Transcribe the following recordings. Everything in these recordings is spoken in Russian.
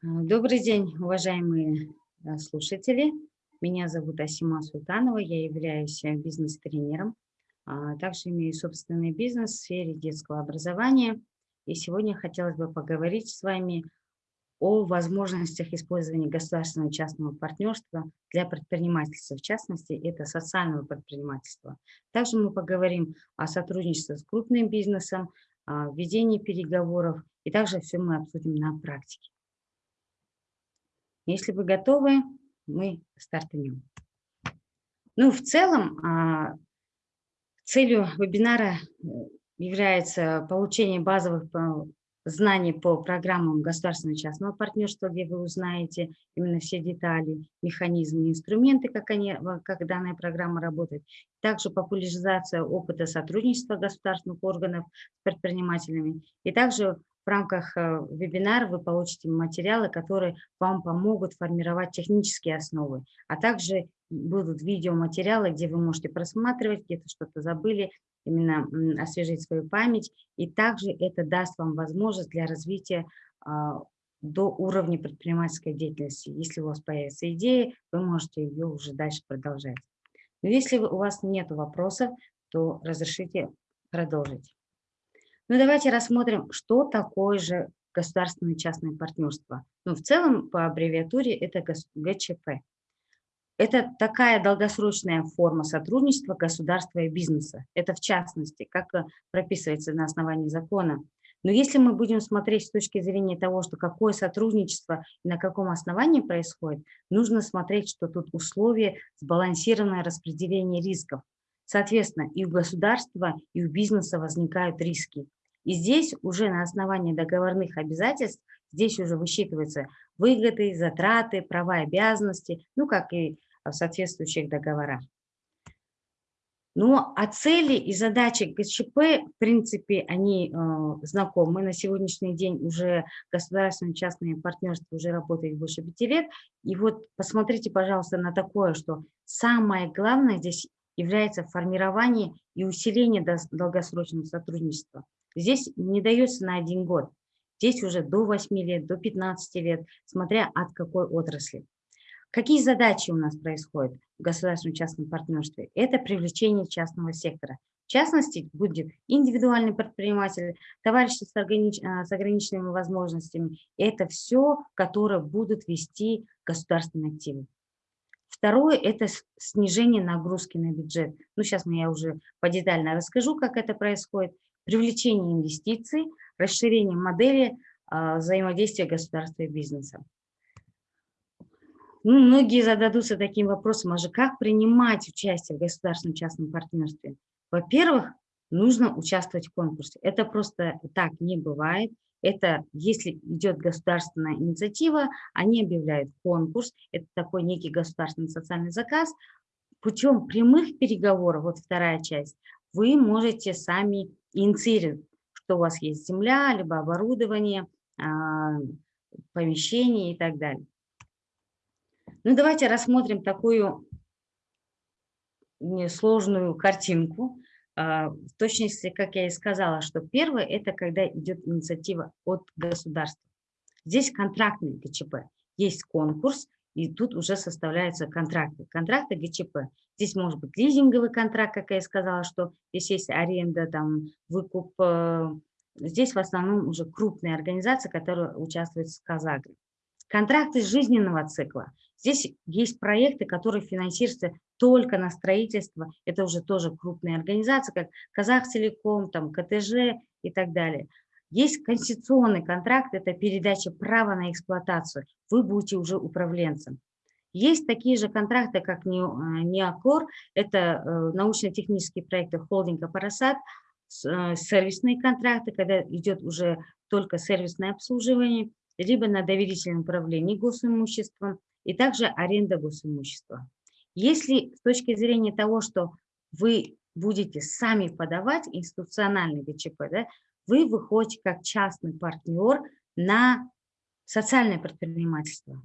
Добрый день, уважаемые э, слушатели. Меня зовут Асима Султанова, я являюсь э, бизнес-тренером. а Также имею собственный бизнес в сфере детского образования. И сегодня хотелось бы поговорить с вами о возможностях использования государственного частного партнерства для предпринимательства, в частности, это социального предпринимательства. Также мы поговорим о сотрудничестве с крупным бизнесом, ведении переговоров, и также все мы обсудим на практике. Если вы готовы, мы стартанем. Ну, в целом, а, целью вебинара э, является получение базовых знаний по программам государственного и частного партнерства, где вы узнаете именно все детали, механизмы, инструменты, как, они, как данная программа работает. Также популяризация опыта сотрудничества государственных органов с предпринимателями. И также в рамках э, вебинара вы получите материалы, которые вам помогут формировать технические основы, а также будут видеоматериалы, где вы можете просматривать, где-то что-то забыли, именно освежить свою память. И также это даст вам возможность для развития а, до уровня предпринимательской деятельности. Если у вас появится идея, вы можете ее уже дальше продолжать. Но если у вас нет вопросов, то разрешите продолжить. Ну, давайте рассмотрим, что такое же государственное частное партнерство. Ну, в целом, по аббревиатуре это ГЧП. Это такая долгосрочная форма сотрудничества государства и бизнеса. Это в частности, как э, прописывается на основании закона. Но если мы будем смотреть с точки зрения того, что какое сотрудничество и на каком основании происходит, нужно смотреть, что тут условия сбалансированное распределение рисков. Соответственно, и у государства, и у бизнеса возникают риски. И здесь уже на основании договорных обязательств, здесь уже высчитываются выгоды, затраты, права и обязанности, ну, как и в соответствующих договорах. Ну, а цели и задачи ГЧП, в принципе, они э, знакомы. На сегодняшний день уже государственное частное партнерство уже работает больше пяти лет. И вот посмотрите, пожалуйста, на такое, что самое главное здесь является формирование и усиление долгосрочного сотрудничества. Здесь не дается на один год. Здесь уже до 8 лет, до 15 лет, смотря от какой отрасли. Какие задачи у нас происходят в государственном частном партнерстве? Это привлечение частного сектора. В частности, будет индивидуальный предприниматель, товарищи с, огранич... А, с ограниченными возможностями. Это все, которые будут вести государственные активы. Второе – это снижение нагрузки на бюджет. Ну, сейчас я уже подетально расскажу, как это происходит привлечение инвестиций, расширение модели а, взаимодействия государства и бизнеса. Ну, многие зададутся таким вопросом, а же как принимать участие в государственном частном партнерстве? Во-первых, нужно участвовать в конкурсе. Это просто так не бывает. Это если идет государственная инициатива, они объявляют конкурс, это такой некий государственный социальный заказ. Путем прямых переговоров, вот вторая часть, вы можете сами инициировать, что у вас есть земля, либо оборудование, а, помещение и так далее. Ну, давайте рассмотрим такую сложную картинку. А, в точности, как я и сказала, что первое – это когда идет инициатива от государства. Здесь контрактный ГЧП. Есть конкурс, и тут уже составляются контракты. Контракты ГЧП. Здесь может быть лизинговый контракт, как я и сказала, что здесь есть аренда, там, выкуп. Э, здесь в основном уже крупные организации, которые участвуют в Казагре. Контракты жизненного цикла. Здесь есть проекты, которые финансируются только на строительство. Это уже тоже крупные организации, как Казахтелеком, там, КТЖ и так далее. Есть конституционный контракт, это передача права на эксплуатацию. Вы будете уже управленцем. Есть такие же контракты, как НИАКОР, это э, научно-технические проекты холдинга «Парасат», э, сервисные контракты, когда идет уже только сервисное обслуживание, либо на доверительном управлении госимуществом, и также аренда госимущества. Если с точки зрения того, что вы будете сами подавать институциональный ГЧП, да, вы выходите как частный партнер на социальное предпринимательство.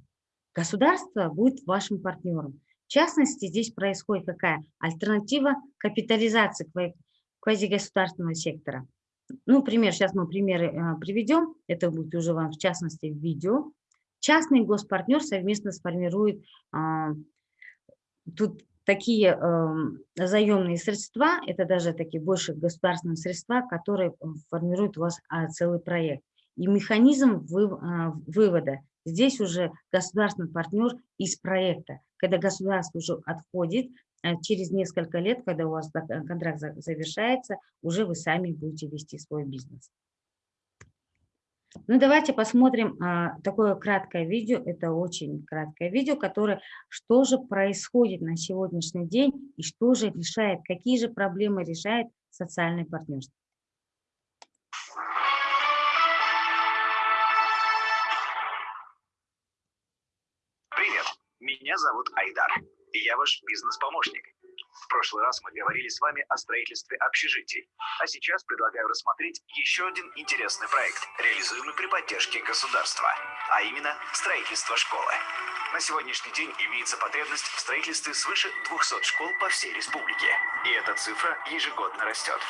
Государство будет вашим партнером. В частности, здесь происходит какая альтернатива капитализации квазигосударственного сектора. Ну, пример, сейчас мы примеры э, приведем, это будет уже вам в частности в видео. Частный госпартнер совместно сформирует а, тут такие э, заемные средства, это даже такие больше государственные средства, которые формируют у вас а, целый проект. И механизм вы, а, вывода. Здесь уже государственный партнер из проекта. Когда государство уже отходит, а, через несколько лет, когда у вас контракт завершается, уже вы сами будете вести свой бизнес. Ну, давайте посмотрим а, такое краткое видео. Это очень краткое видео, которое, что же происходит на сегодняшний день и что же решает, какие же проблемы решает социальное партнерство. Меня зовут Айдар, и я ваш бизнес-помощник. В прошлый раз мы говорили с вами о строительстве общежитий, а сейчас предлагаю рассмотреть еще один интересный проект, реализуемый при поддержке государства, а именно строительство школы. На сегодняшний день имеется потребность в строительстве свыше 200 школ по всей республике, и эта цифра ежегодно растет.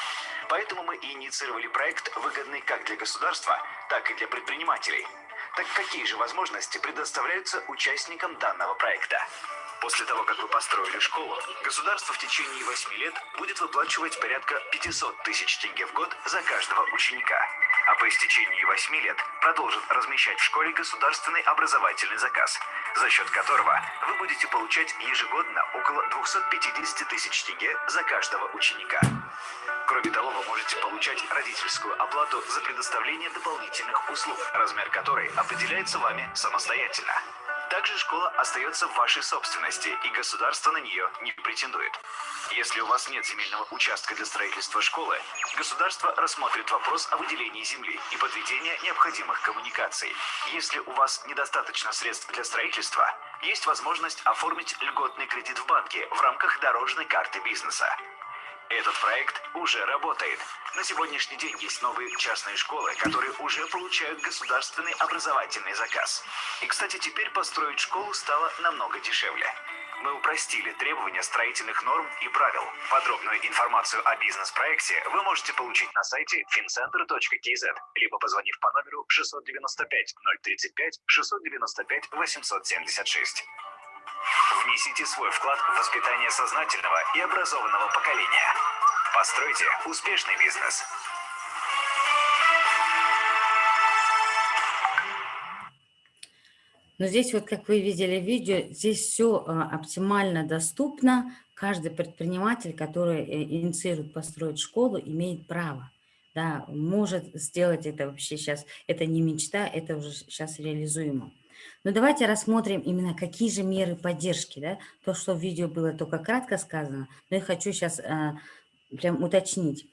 Поэтому мы инициировали проект, выгодный как для государства, так и для предпринимателей. Так какие же возможности предоставляются участникам данного проекта? После того, как вы построили школу, государство в течение 8 лет будет выплачивать порядка 500 тысяч тенге в год за каждого ученика. А по истечении 8 лет продолжит размещать в школе государственный образовательный заказ, за счет которого вы будете получать ежегодно около 250 тысяч тенге за каждого ученика. Кроме того, вы можете получать родительскую оплату за предоставление дополнительных услуг, размер которой определяется вами самостоятельно. Также школа остается в вашей собственности, и государство на нее не претендует. Если у вас нет земельного участка для строительства школы, государство рассмотрит вопрос о выделении земли и подведении необходимых коммуникаций. Если у вас недостаточно средств для строительства, есть возможность оформить льготный кредит в банке в рамках дорожной карты бизнеса. Этот проект уже работает. На сегодняшний день есть новые частные школы, которые уже получают государственный образовательный заказ. И, кстати, теперь построить школу стало намного дешевле. Мы упростили требования строительных норм и правил. Подробную информацию о бизнес-проекте вы можете получить на сайте fincenter.kz, либо позвонив по номеру 695 035 695 876. Внесите свой вклад в воспитание сознательного и образованного поколения. Постройте успешный бизнес. Но здесь вот, как вы видели в видео, здесь все а, оптимально доступно. Каждый предприниматель, который э, инициирует построить школу, имеет право. Да, может сделать это вообще сейчас. Это не мечта, это уже сейчас реализуемо. Но давайте рассмотрим именно какие же меры поддержки. Да? То, что в видео было только кратко сказано, но я хочу сейчас а, прям уточнить.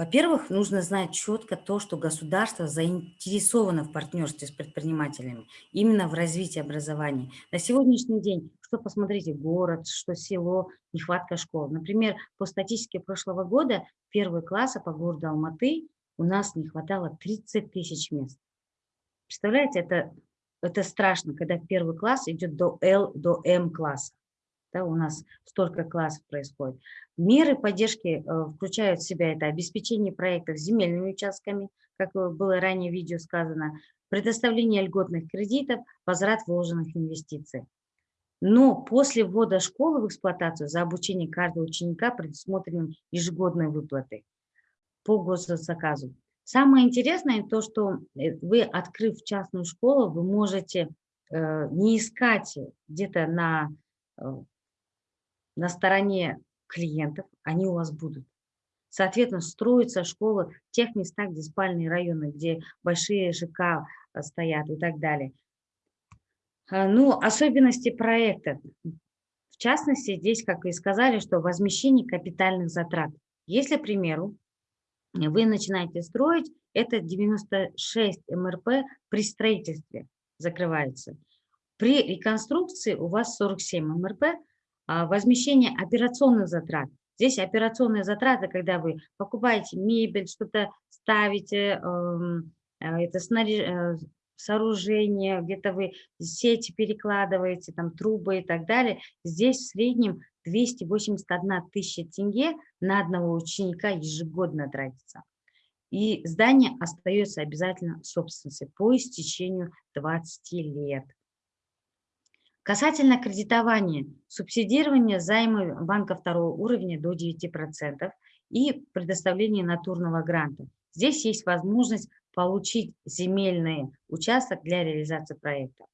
Во-первых, нужно знать четко то, что государство заинтересовано в партнерстве с предпринимателями, именно в развитии образования. На сегодняшний день, что посмотрите, город, что село, нехватка школ. Например, по статистике прошлого года, первые классы по городу Алматы у нас не хватало 30 тысяч мест. Представляете, это это страшно, когда первый класс идет до L, до M класса. Да, у нас столько классов происходит. Меры поддержки э, включают в себя это обеспечение проектов земельными участками, как было ранее в видео сказано, предоставление льготных кредитов, возврат вложенных инвестиций. Но после ввода школы в эксплуатацию за обучение каждого ученика предусмотрены ежегодные выплаты по госзаказу. Самое интересное то, что э, вы, открыв частную школу, вы можете э, не искать где-то на, э, на стороне клиентов, они у вас будут. Соответственно, строятся школы в тех местах, где спальные районы, где большие ЖК стоят и так далее. Ну, особенности проекта. В частности, здесь, как вы сказали, что возмещение капитальных затрат. Если, к примеру, вы начинаете строить, это 96 МРП при строительстве закрывается. При реконструкции у вас 47 МРП, а возмещение операционных затрат. Здесь операционные затраты, когда вы покупаете мебель, что-то ставите, эм, э, это э, сооружение, где-то вы сети перекладываете, там трубы и так далее. Здесь в среднем 281 тысяча тенге на одного ученика ежегодно тратится. и здание остается обязательно собственностью по истечению 20 лет. Касательно кредитования, субсидирование займы банка второго уровня до 9% и предоставление натурного гранта. Здесь есть возможность получить земельный участок для реализации проекта.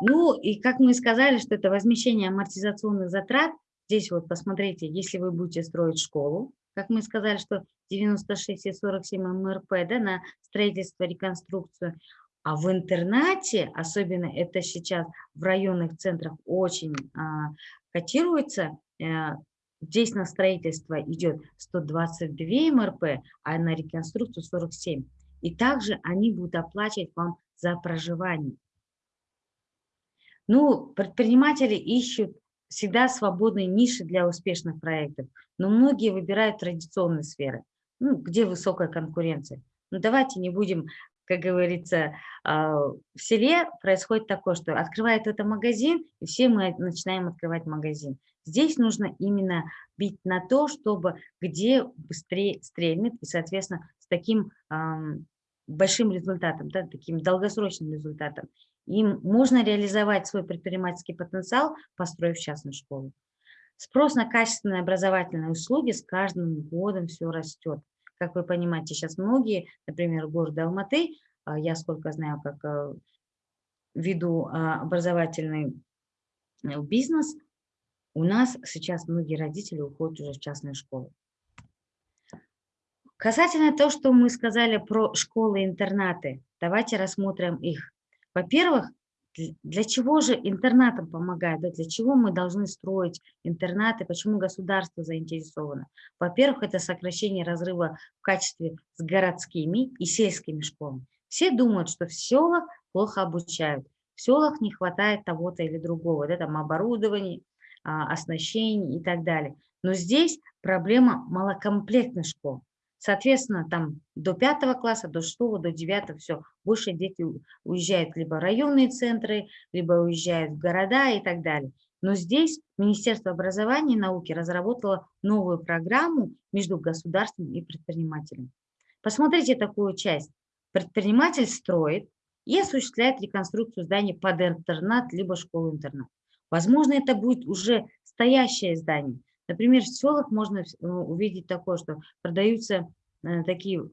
Ну и как мы сказали, что это возмещение амортизационных затрат. Здесь вот посмотрите, если вы будете строить школу, как мы сказали, что 96 и 47 МРП да, на строительство, реконструкцию. А в интернате, особенно это сейчас в районных центрах очень а, котируется, а, здесь на строительство идет 122 МРП, а на реконструкцию 47. И также они будут оплачивать вам за проживание. Ну, предприниматели ищут всегда свободные ниши для успешных проектов, но многие выбирают традиционные сферы, ну, где высокая конкуренция. Ну, давайте не будем, как говорится, а, в селе происходит такое, что открывает это магазин, и все мы начинаем открывать магазин. Здесь нужно именно бить на то, чтобы где быстрее стрельнет, и, соответственно, с таким большим результатом, да, таким долгосрочным результатом. Им можно реализовать свой предпринимательский потенциал, построив частную школу. Спрос на качественные образовательные услуги с каждым годом все растет. Как вы понимаете, сейчас многие, например, город Алматы, а, я сколько знаю, как э, веду а, образовательный э, бизнес, у нас сейчас многие родители уходят уже в частные школы. Касательно того, что мы сказали про школы-интернаты, давайте рассмотрим их. Во-первых, для чего же интернатам помогает, да, для чего мы должны строить интернаты, почему государство заинтересовано? Во-первых, это сокращение разрыва в качестве с городскими и сельскими школами. Все думают, что в селах плохо обучают, в селах не хватает того-то или другого, да, там оборудования, а, оснащений и так далее. Но здесь проблема малокомплектных школ. Соответственно, там до пятого класса, до шестого, до девятого, все, больше дети уезжают либо в районные центры, либо уезжают в города и так далее. Но здесь Министерство образования и науки разработало новую программу между государством и предпринимателем. Посмотрите такую часть. Предприниматель строит и осуществляет реконструкцию зданий под интернат, либо школу-интернат. Возможно, это будет уже стоящее здание, Например, в селах можно э, увидеть такое, что продаются э, такие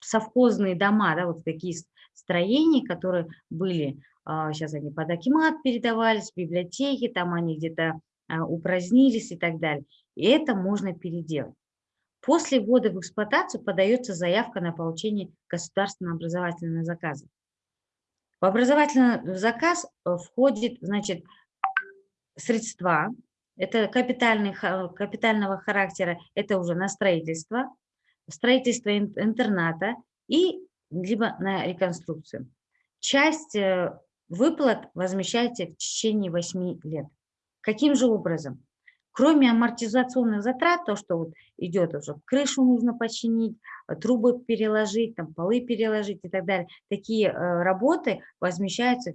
совхозные дома, да, вот такие строения, которые были, сейчас а, они под Акимат передавались, библиотеки, там они где-то а, упразднились и так далее. И это можно переделать. После ввода в эксплуатацию подается заявка на получение государственного образовательного заказа. В образовательный заказ э, входит, значит, средства, это капитальный, капитального характера, это уже на строительство, строительство интерната и либо на реконструкцию. Часть э, выплат возмещаете в течение 8 лет. Каким же образом? Кроме амортизационных затрат, то, что вот идет уже, крышу нужно починить, трубы переложить, там, полы переложить и так далее, такие э, работы возмещаются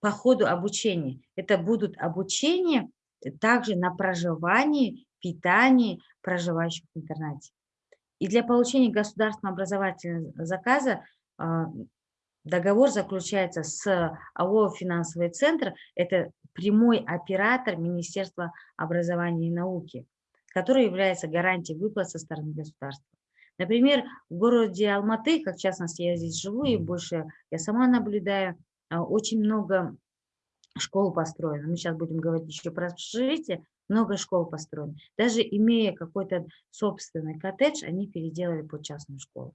по ходу обучения. Это будут обучения также на проживании, питании проживающих в интернате. И для получения государственного образовательного заказа а, договор заключается с АО «Финансовый центр». Это прямой оператор Министерства образования и науки, который является гарантией выплат со стороны государства. Например, в городе Алматы, как в частности я здесь живу и больше я сама наблюдаю, а, очень много школ построено. Мы сейчас будем говорить еще про общежитие, много школ построено. Даже имея какой-то собственный коттедж, они переделали под частную школу.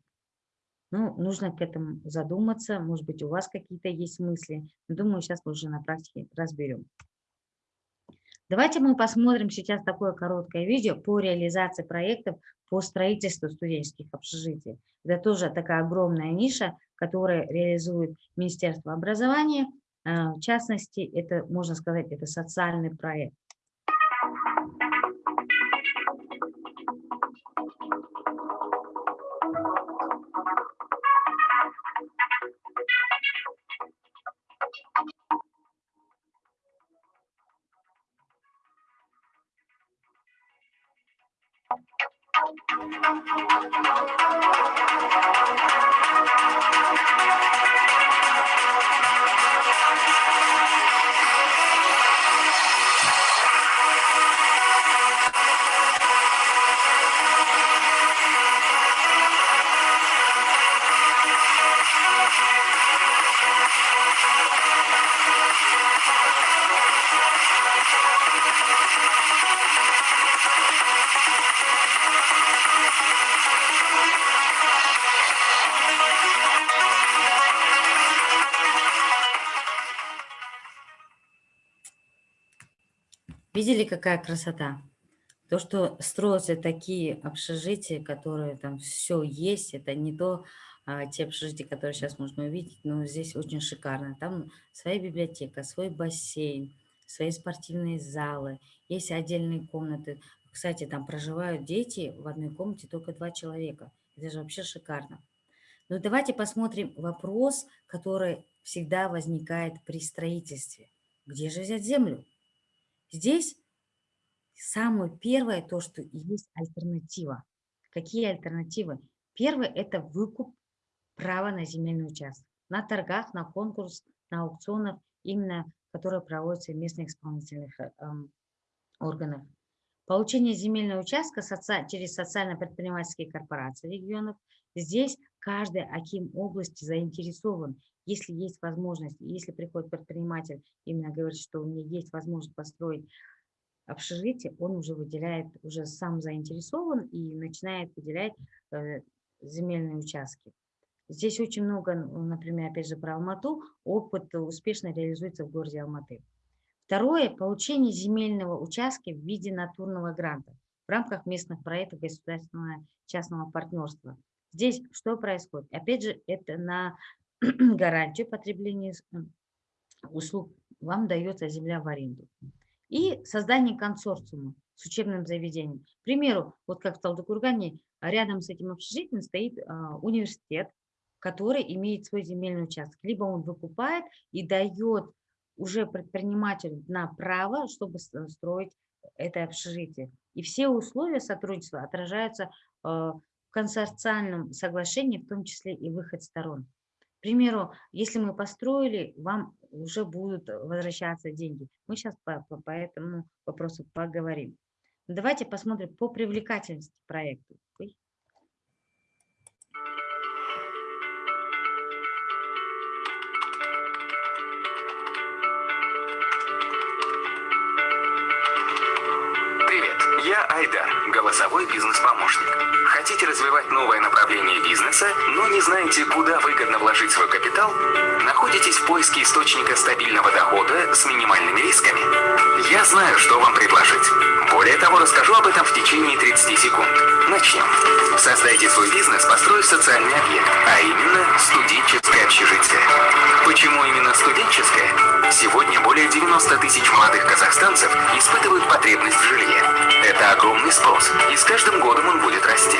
Ну, нужно к этому задуматься, может быть, у вас какие-то есть мысли. Думаю, сейчас мы уже на практике разберем. Давайте мы посмотрим сейчас такое короткое видео по реализации проектов по строительству студенческих общежитий. Это тоже такая огромная ниша, которую реализует Министерство образования – в частности, это, можно сказать, это социальный проект. Видели, какая красота? То, что строятся такие общежития, которые там все есть, это не то, а, те общежития, которые сейчас можно увидеть, но здесь очень шикарно. Там своя библиотека, свой бассейн, свои спортивные залы, есть отдельные комнаты. Кстати, там проживают дети в одной комнате только два человека. Это же вообще шикарно. Но давайте посмотрим вопрос, который всегда возникает при строительстве. Где же взять землю? Здесь самое первое, то, что есть альтернатива. Какие альтернативы? Первое – это выкуп права на земельный участок. На торгах, на конкурс, на аукционах, именно которые проводятся в местных исполнительных э, органах. Получение земельного участка соци... через социально-предпринимательские корпорации регионов. Здесь каждый аким области заинтересован если есть возможность, если приходит предприниматель, именно говорит, что у меня есть возможность построить общежитие, он уже выделяет, уже сам заинтересован и начинает выделять э, земельные участки. Здесь очень много, например, опять же про Алмату, опыт успешно реализуется в городе Алматы. Второе – получение земельного участка в виде натурного гранта в рамках местных проектов государственного частного партнерства. Здесь что происходит? Опять же, это на гарантию потребления услуг, вам дается земля в аренду. И создание консорциума с учебным заведением. К примеру, вот как в Талдыкургане, рядом с этим общежитием стоит а, университет, который имеет свой земельный участок. Либо он выкупает и дает уже предпринимателю на право, чтобы строить это общежитие. И все условия сотрудничества отражаются а, консорциальном соглашении, в том числе и выход сторон примеру, если мы построили, вам уже будут возвращаться деньги. Мы сейчас по, по, по этому вопросу поговорим. Давайте посмотрим по привлекательности проекта. Я Айдар, голосовой бизнес-помощник. Хотите развивать новое направление бизнеса, но не знаете, куда выгодно вложить свой капитал? Находитесь в поиске источника стабильного дохода с минимальными рисками? Я знаю, что вам предложить. Более того, расскажу об этом в течение 30 секунд. Начнем. Создайте свой бизнес, построив социальный объект, а именно студенческое общежитие. Почему именно студенческое? Сегодня более 90 тысяч молодых казахстанцев испытывают потребность в жилье. Это огромный спрос, и с каждым годом он будет расти.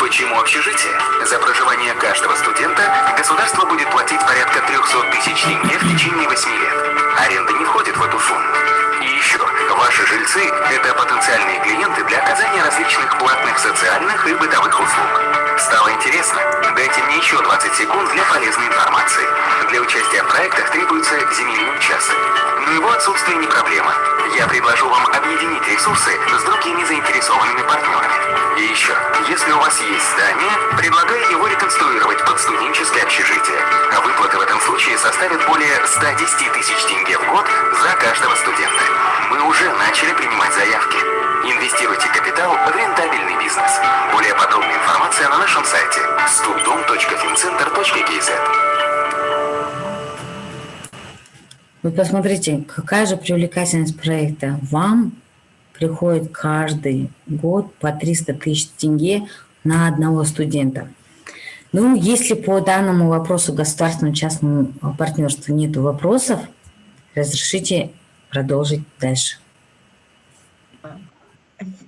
Почему общежитие? За проживание каждого студента государство будет платить порядка 300 тысяч тенге в течение 8 лет. Аренда жильцы – это потенциальные клиенты для оказания различных платных социальных и бытовых услуг. Стало интересно? Дайте мне еще 20 секунд для полезной информации. Для участия в проектах требуется земельный участок. Но его отсутствие не проблема. Я предложу вам объединить ресурсы с другими заинтересованными партнерами. И еще, если у вас есть здание, предлагаю его реконструировать под студенческое общежитие. А выплаты в этом случае составят более 110 тысяч тенге в год за каждого студента. Мы уже начали принимать заявки. Инвестируйте капитал в рентабельный бизнес. Более подробная информация на нашем сайте stupdom.fincenter.kz Вы посмотрите, какая же привлекательность проекта. Вам приходит каждый год по 300 тысяч тенге на одного студента. Ну, если по данному вопросу государственного частному партнерству нет вопросов, разрешите продолжить дальше.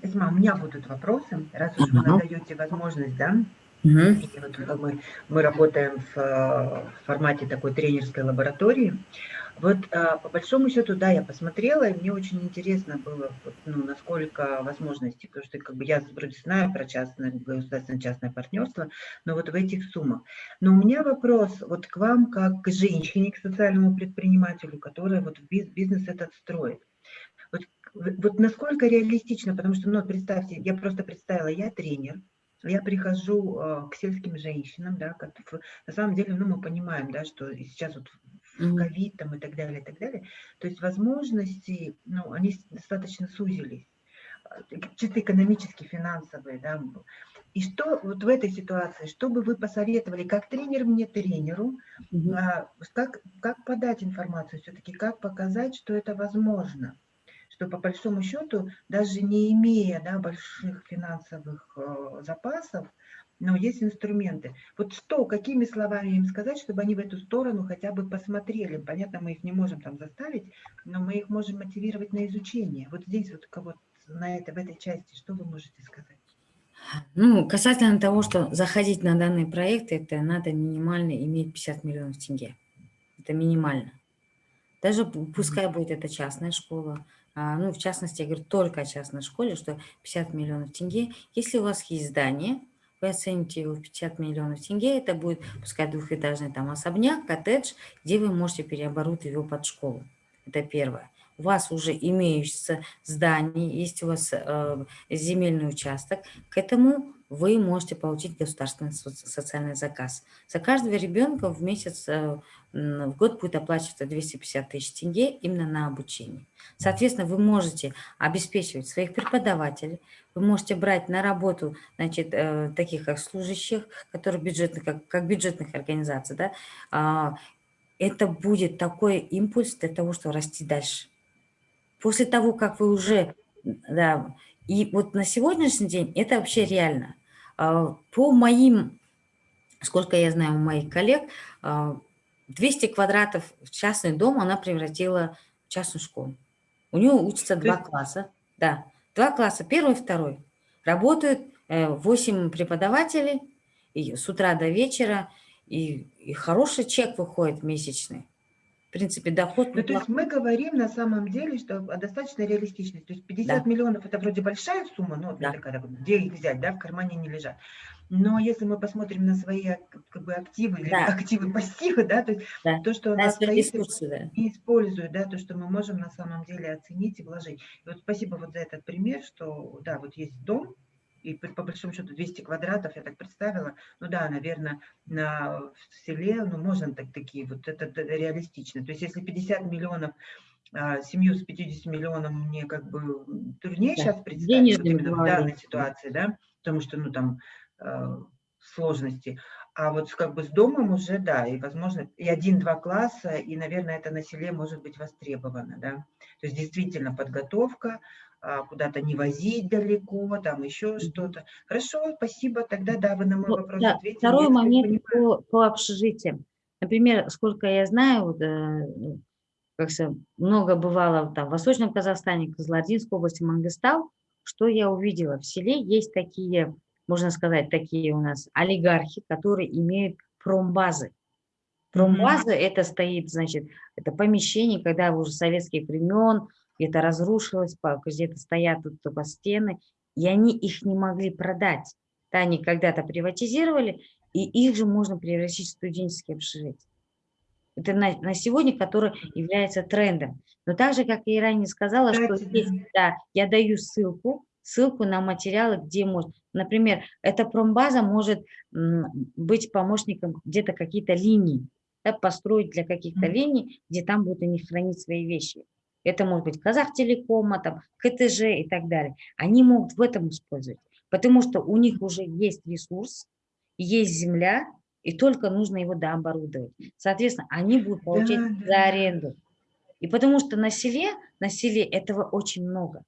Асима, у меня будут вопросы, раз уж вы нам даете возможность, да? Угу. Вот мы, мы работаем в, в формате такой тренерской лаборатории. Вот а, по большому счету, да, я посмотрела, и мне очень интересно было, ну, насколько возможности, потому что как бы я вроде знаю про частное, государственное частное партнерство, но вот в этих суммах. Но у меня вопрос вот к вам, как к женщине, к социальному предпринимателю, которая вот бизнес этот строит. Вот, вот насколько реалистично, потому что, ну, представьте, я просто представила, я тренер, я прихожу э, к сельским женщинам, да, как, на самом деле, ну, мы понимаем, да, что сейчас вот ковид там и так далее, и так далее, то есть возможности, ну, они достаточно сузились, э, чисто экономически, финансовые, да, и что вот в этой ситуации, что бы вы посоветовали, как тренер мне, тренеру, угу. как, как подать информацию все-таки, как показать, что это возможно? что по большому счету, даже не имея да, больших финансовых э, запасов, но есть инструменты. Вот что, какими словами им сказать, чтобы они в эту сторону хотя бы посмотрели? Понятно, мы их не можем там заставить, но мы их можем мотивировать на изучение. Вот здесь вот, вот на это, в этой части, что вы можете сказать? Ну, касательно того, что заходить на данный проект, это надо минимально иметь 50 миллионов тенге. Это минимально. Даже пускай будет это частная школа, а, ну, в частности, я говорю только о частной школе, что 50 миллионов тенге. Если у вас есть здание, вы оцените его в 50 миллионов тенге, это будет, пускай двухэтажный там особняк, коттедж, где вы можете переоборудовать его под школу. Это первое. У вас уже имеющееся здание, есть у вас э, земельный участок, к этому вы можете получить государственный социальный заказ. За каждого ребенка в месяц, э, в год будет оплачиваться 250 тысяч тенге именно на обучение. Соответственно, вы можете обеспечивать своих преподавателей, вы можете брать на работу значит, э, таких как служащих, которые бюджетных, как, как бюджетных организаций. Да? А, это будет такой импульс для того, чтобы расти дальше. После того, как вы уже... Да, и вот на сегодняшний день это вообще реально. А, по моим, сколько я знаю у моих коллег, 200 а, квадратов в частный дом она превратила в частную школу. У нее учатся два класса, да, два класса, первый и второй. Работают 8 э, преподавателей и с утра до вечера, и, и хороший чек выходит месячный в принципе, доход... Ну, то есть мы говорим на самом деле, что достаточно реалистично. То есть 50 да. миллионов – это вроде большая сумма, но да. такая, где их взять, да, в кармане не лежат. Но если мы посмотрим на свои как бы, активы, да. или активы, пассивы, да, то, да. то что у нас стоит ресурсы, да. и используют, да, то, что мы можем на самом деле оценить и вложить. И вот спасибо вот за этот пример, что, да, вот есть дом, и по большому счету 200 квадратов, я так представила, ну да, наверное, на, в селе, ну можно так такие, вот это, это реалистично. То есть если 50 миллионов, а, семью с 50 миллионами мне как бы труднее да. сейчас представить, вот именно в данной ситуации, да, потому что, ну там, э, сложности. А вот как бы с домом уже, да, и возможно, и один-два класса, и, наверное, это на селе может быть востребовано, да. То есть действительно подготовка, куда-то не возить далеко, там еще что-то. Хорошо, спасибо, тогда да, вы на мой вопрос да, ответили. Второй момент по, по общежитиям. Например, сколько я знаю, вот, э, как много бывало там, в Восточном Казахстане, Козлодинской области, Мангыстау, что я увидела? В селе есть такие, можно сказать, такие у нас олигархи, которые имеют промбазы. Промбаза mm -hmm. это стоит, значит, это помещение, когда уже советских времен, где-то разрушилось, где-то стоят тут только стены, и они их не могли продать. Да, они когда-то приватизировали, и их же можно превратить в студенческие общежития. Это на, на сегодня, который является трендом. Но так же, как я и ранее сказала, что здесь, да, я даю ссылку, ссылку на материалы, где можно. Например, эта промбаза может быть помощником где-то какие-то линии, да, построить для каких-то линий, где там будут они хранить свои вещи. Это может быть Казахтелекома, там, КТЖ и так далее. Они могут в этом использовать, потому что у них уже есть ресурс, есть земля, и только нужно его дооборудовать. Соответственно, они будут получать да, за аренду. И потому что на селе, на селе этого очень много.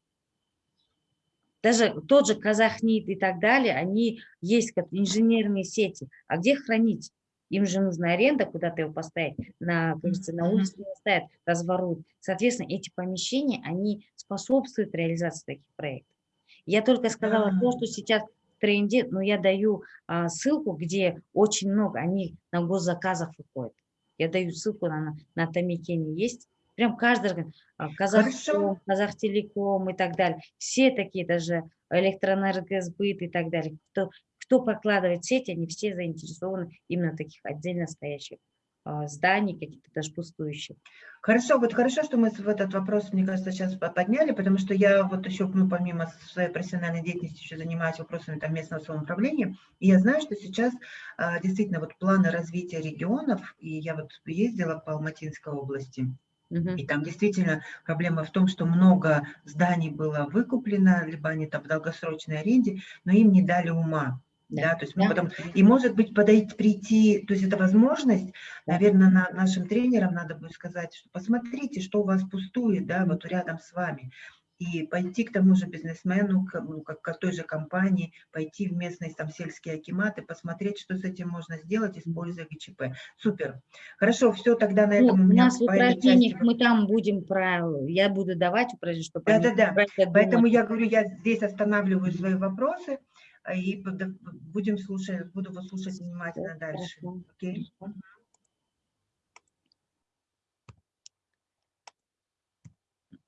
Даже тот же Казахнит и так далее, они есть как инженерные сети. А где хранить? Им же нужна аренда, куда-то его поставить, на, кажется, на улице не ставят, разворуют. Соответственно, эти помещения, они способствуют реализации таких проектов. Я только сказала то, что сейчас в тренде, но я даю а, ссылку, где очень много, они на госзаказах выходят. Я даю ссылку на, на Томикене есть. Прям каждый, Казахстан, Казахтелеком и так далее. Все такие даже электроэнергосбыт и так далее. Кто, кто прокладывает сеть, они все заинтересованы именно таких отдельно стоящих а, зданий, каких-то даже пустующих. Хорошо, вот хорошо, что мы в этот вопрос, мне кажется, сейчас подняли, потому что я вот еще, ну, помимо своей профессиональной деятельности, еще занимаюсь вопросами там, местного самоуправления, и я знаю, что сейчас а, действительно вот планы развития регионов, и я вот ездила по Алматинской области, и там действительно проблема в том, что много зданий было выкуплено, либо они там в долгосрочной аренде, но им не дали ума. Да, да то есть мы да. потом, и может быть подойти, прийти, то есть это возможность, да. наверное, на, нашим тренерам надо будет сказать, что посмотрите, что у вас пустует, да, вот рядом с вами, и пойти к тому же бизнесмену, к, ну, как, к той же компании, пойти в местные там сельские акиматы, посмотреть, что с этим можно сделать, используя ГЧП. Супер. Хорошо, все, тогда на этом ну, у меня... У нас в упражнениях части... мы там будем про... Я буду давать упражнения, чтобы... Да-да-да, поэтому я говорю, я здесь останавливаю свои вопросы, и будем слушать, буду вас слушать внимательно дальше. Окей?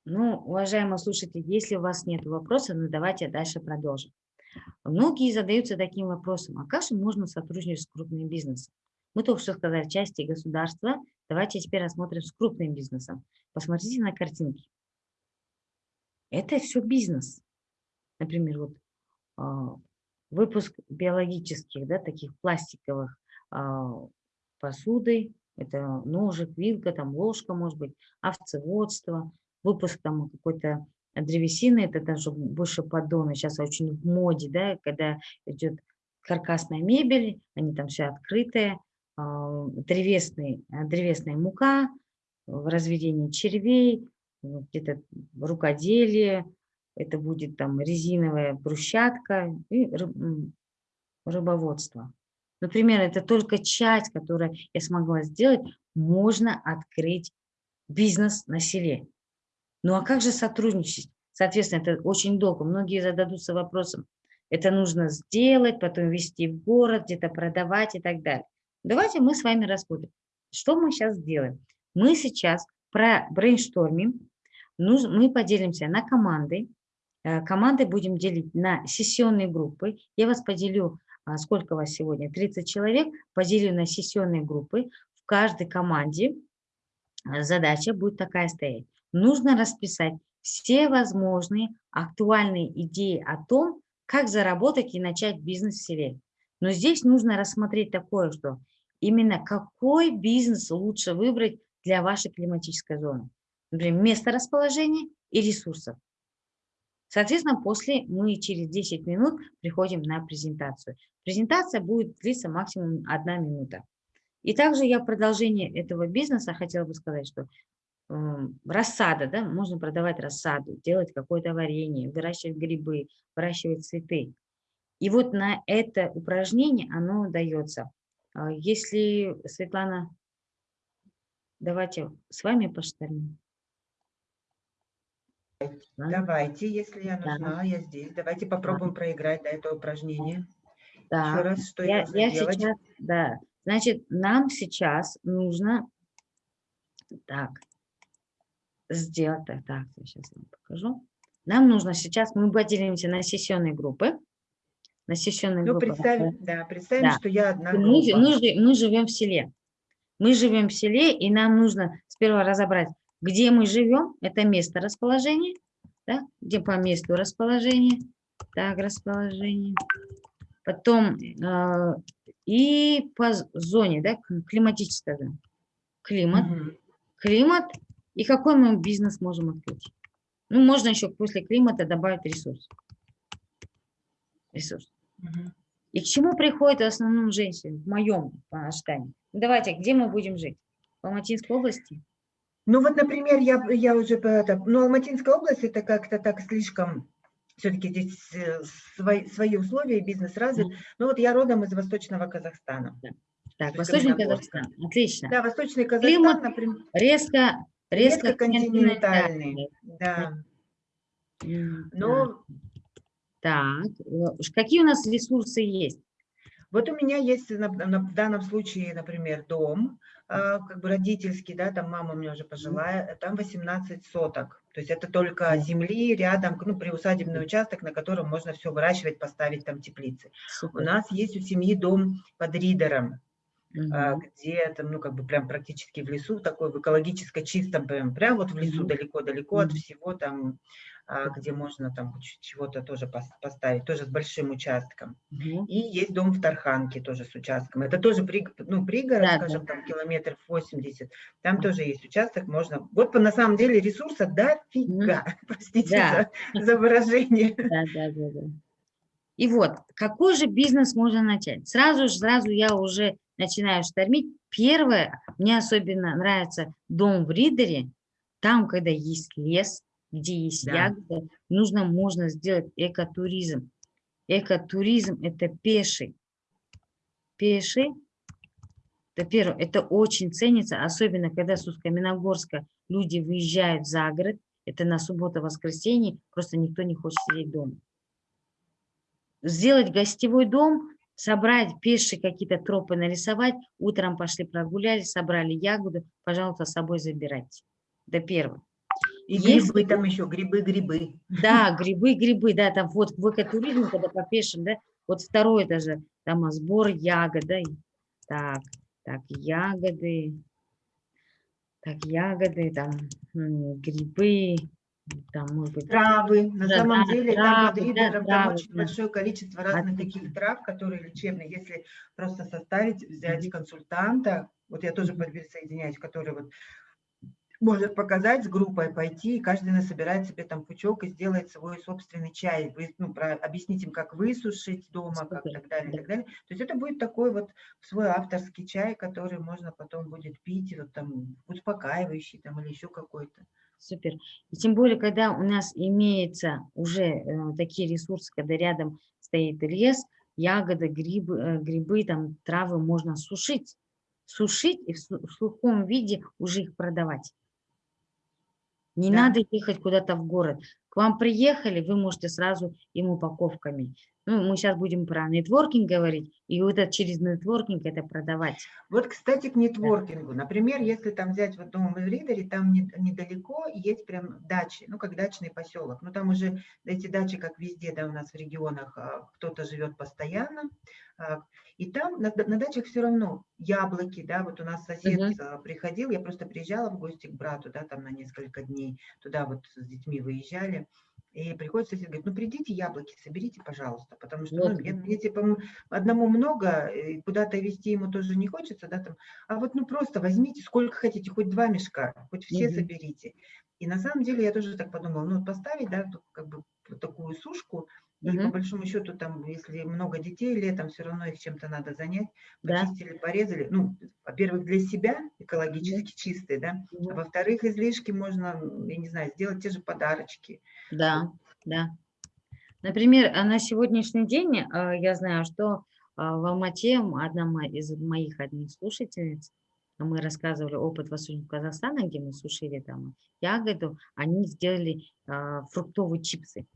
Ну, уважаемые слушатели, если у вас нет вопросов, ну давайте дальше продолжим. Многие задаются таким вопросом, а как же можно сотрудничать с крупным бизнесом? Мы только что сказали части государства, давайте теперь рассмотрим с крупным бизнесом. Посмотрите на картинки. Это все бизнес. Например, вот а, выпуск биологических, да, таких пластиковых а, посуды, это ножик, вилка, там ложка, может быть, овцеводство, выпуск там какой-то древесины, это даже больше поддоны, сейчас очень в моде, да, когда идет каркасная мебель, они там все открытые, а, древесный, древесная мука, в разведении червей, где-то рукоделие, это будет там резиновая брусчатка и рыбоводство. Например, это только часть, которую я смогла сделать, можно открыть бизнес на селе. Ну а как же сотрудничать? Соответственно, это очень долго. Многие зададутся вопросом, это нужно сделать, потом везти в город, где-то продавать и так далее. Давайте мы с вами рассмотрим, что мы сейчас сделаем. Мы сейчас про брейнштормим, мы поделимся на команды, команды будем делить на сессионные группы. Я вас поделю, а, сколько вас сегодня, 30 человек, поделю на сессионные группы. В каждой команде э, задача будет такая стоять. Нужно расписать все возможные актуальные идеи о том, как заработать и начать бизнес в селе. Но здесь нужно рассмотреть такое, что именно какой бизнес лучше выбрать для вашей климатической зоны. Например, место расположения и ресурсов. Соответственно, после мы через 10 минут приходим на презентацию. Презентация будет длиться максимум одна минута. И также я в продолжение этого бизнеса хотела бы сказать, что э, рассада, да, можно продавать рассаду, делать какое-то варенье, выращивать грибы, выращивать цветы. И вот на это упражнение оно дается. А если, Светлана, давайте с вами поштормим. Давайте, если я нужна, да. я здесь. Давайте попробуем да. проиграть да, это упражнение. Да. Еще раз, что я, я, я сейчас, да. Значит, нам сейчас нужно так сделать. Так, так, я сейчас вам покажу. Нам нужно сейчас, мы поделимся на сессионные группы. На сессионные ну, группы. Представим, да, представим, да. что я одна группа. Мы, мы, мы живем в селе. Мы живем в селе, и нам нужно сперва разобрать, где мы живем, это место расположения, да? где по месту расположения, так, расположение. Потом э, и по зоне, да, климатическая зона. Климат, угу. климат и какой мы бизнес можем открыть. Ну, можно еще после климата добавить ресурс. Ресурс. Угу. И к чему приходит в основном женщины, в моем ожидании? Давайте, где мы будем жить? В Алматинской области? Ну вот, например, я, я уже, это, ну Алматинская область это как-то так слишком, все-таки здесь э, свои, свои условия, бизнес развит. Ну вот я родом из Восточного Казахстана. Так, Восточный Казахстан, отлично. Да, Восточный Казахстан, Климат например. Резко, резко, резко континентальный, да. Но... Так, какие у нас ресурсы есть? Вот у меня есть на- на- в данном случае, например, дом, как бы родительский, да, там мама у меня уже пожилая, там 18 соток. То есть это только земли рядом, ну, приусадебный участок, на котором можно все выращивать, поставить там теплицы. У Супер. нас есть у семьи дом под Ридером, Мгм. где там, ну, как бы прям практически в лесу, такой в экологически чистом, прям, прям вот в лесу, далеко-далеко от Мгм. всего там, а, где можно там чего-то тоже пос- поставить, тоже с большим участком. Мгм. И есть дом в Тарханке тоже с участком. Это тоже при, ну, пригород, Да, да. скажем, там километров 80. Там тоже есть участок, можно... Вот на самом деле ресурса дофига, простите Да. за, за выражение. Да, да, да, да. И вот, какой же бизнес можно начать? Сразу же, сразу я уже начинаю штормить. Первое, мне особенно нравится дом в Ридере, там, когда есть лес, где есть Да. ягоды, нужно, можно сделать экотуризм. Экотуризм – это пеший. Пеший – это первое, это очень ценится, особенно когда с Усть-Каменогорска люди выезжают за город, это на субботу-воскресенье, просто никто не хочет сидеть дома сделать гостевой дом, собрать пешие какие-то тропы нарисовать, утром пошли прогулялись, собрали ягоду, пожалуйста, с собой забирайте. Это первое. И Если грибы там еще, грибы-грибы. Да, грибы, грибы, да, там вот в экотуризме, когда по пешим, да, вот второе даже, там сбор ягод, да, так, так, ягоды, так, ягоды, там, грибы, там, может быть, Травы. На Да, самом да, деле там под травы, да, там травы, очень да. большое количество разных Отлично. таких трав, которые лечебные. Если просто составить, взять консультанта, вот я тоже присоединяюсь, который вот может показать с группой пойти, и каждый насобирает себе там пучок и сделает свой собственный чай, Вы, ну, про, объяснить им, как высушить дома, как так далее, да. так далее. То есть это будет такой вот свой авторский чай, который можно потом будет пить, вот там успокаивающий там или еще какой-то. Супер. И тем более, когда у нас имеются уже э, такие ресурсы, когда рядом стоит лес, ягоды, грибы, э, грибы, там травы можно сушить. Сушить и в, в сухом виде уже их продавать. Не Да. надо ехать куда-то в город. К вам приехали, вы можете сразу им упаковками. Ну, мы сейчас будем про нетворкинг говорить, и вот это через нетворкинг это продавать. Вот, кстати, к нетворкингу. Например, если там взять вот дом в Ридере, там не- недалеко есть прям дачи, ну, как дачный поселок. Ну, там уже эти дачи, как везде, да, у нас в регионах, а, кто-то живет постоянно. а, И там на, на дачах все равно яблоки, да, вот у нас сосед Мгм. а, приходил, я просто приезжала в гости к брату, да, там на несколько дней, туда вот с детьми выезжали. И приходит сосед, говорит, ну придите яблоки, соберите, пожалуйста, потому что ну, мне, мне, типа одному много, куда-то везти ему тоже не хочется, да, там, а вот ну просто возьмите сколько хотите, хоть два мешка, хоть все Мгм. соберите. И на самом деле я тоже так подумала, ну поставить, да, как бы такую сушку, и по Мгм. большому счету там, если много детей летом, все равно их чем-то надо занять, Да. почистили, порезали, ну, во-первых, для себя экологически чистые, да, а Мгм. во-вторых, излишки можно, я не знаю, сделать те же подарочки. Да, да. Например, а на сегодняшний день а, я знаю, что а, в Алмате одна из моих одних слушательниц, мы рассказывали опыт Восточного Казахстана, где мы сушили там ягоду, они сделали фруктовые чипсы.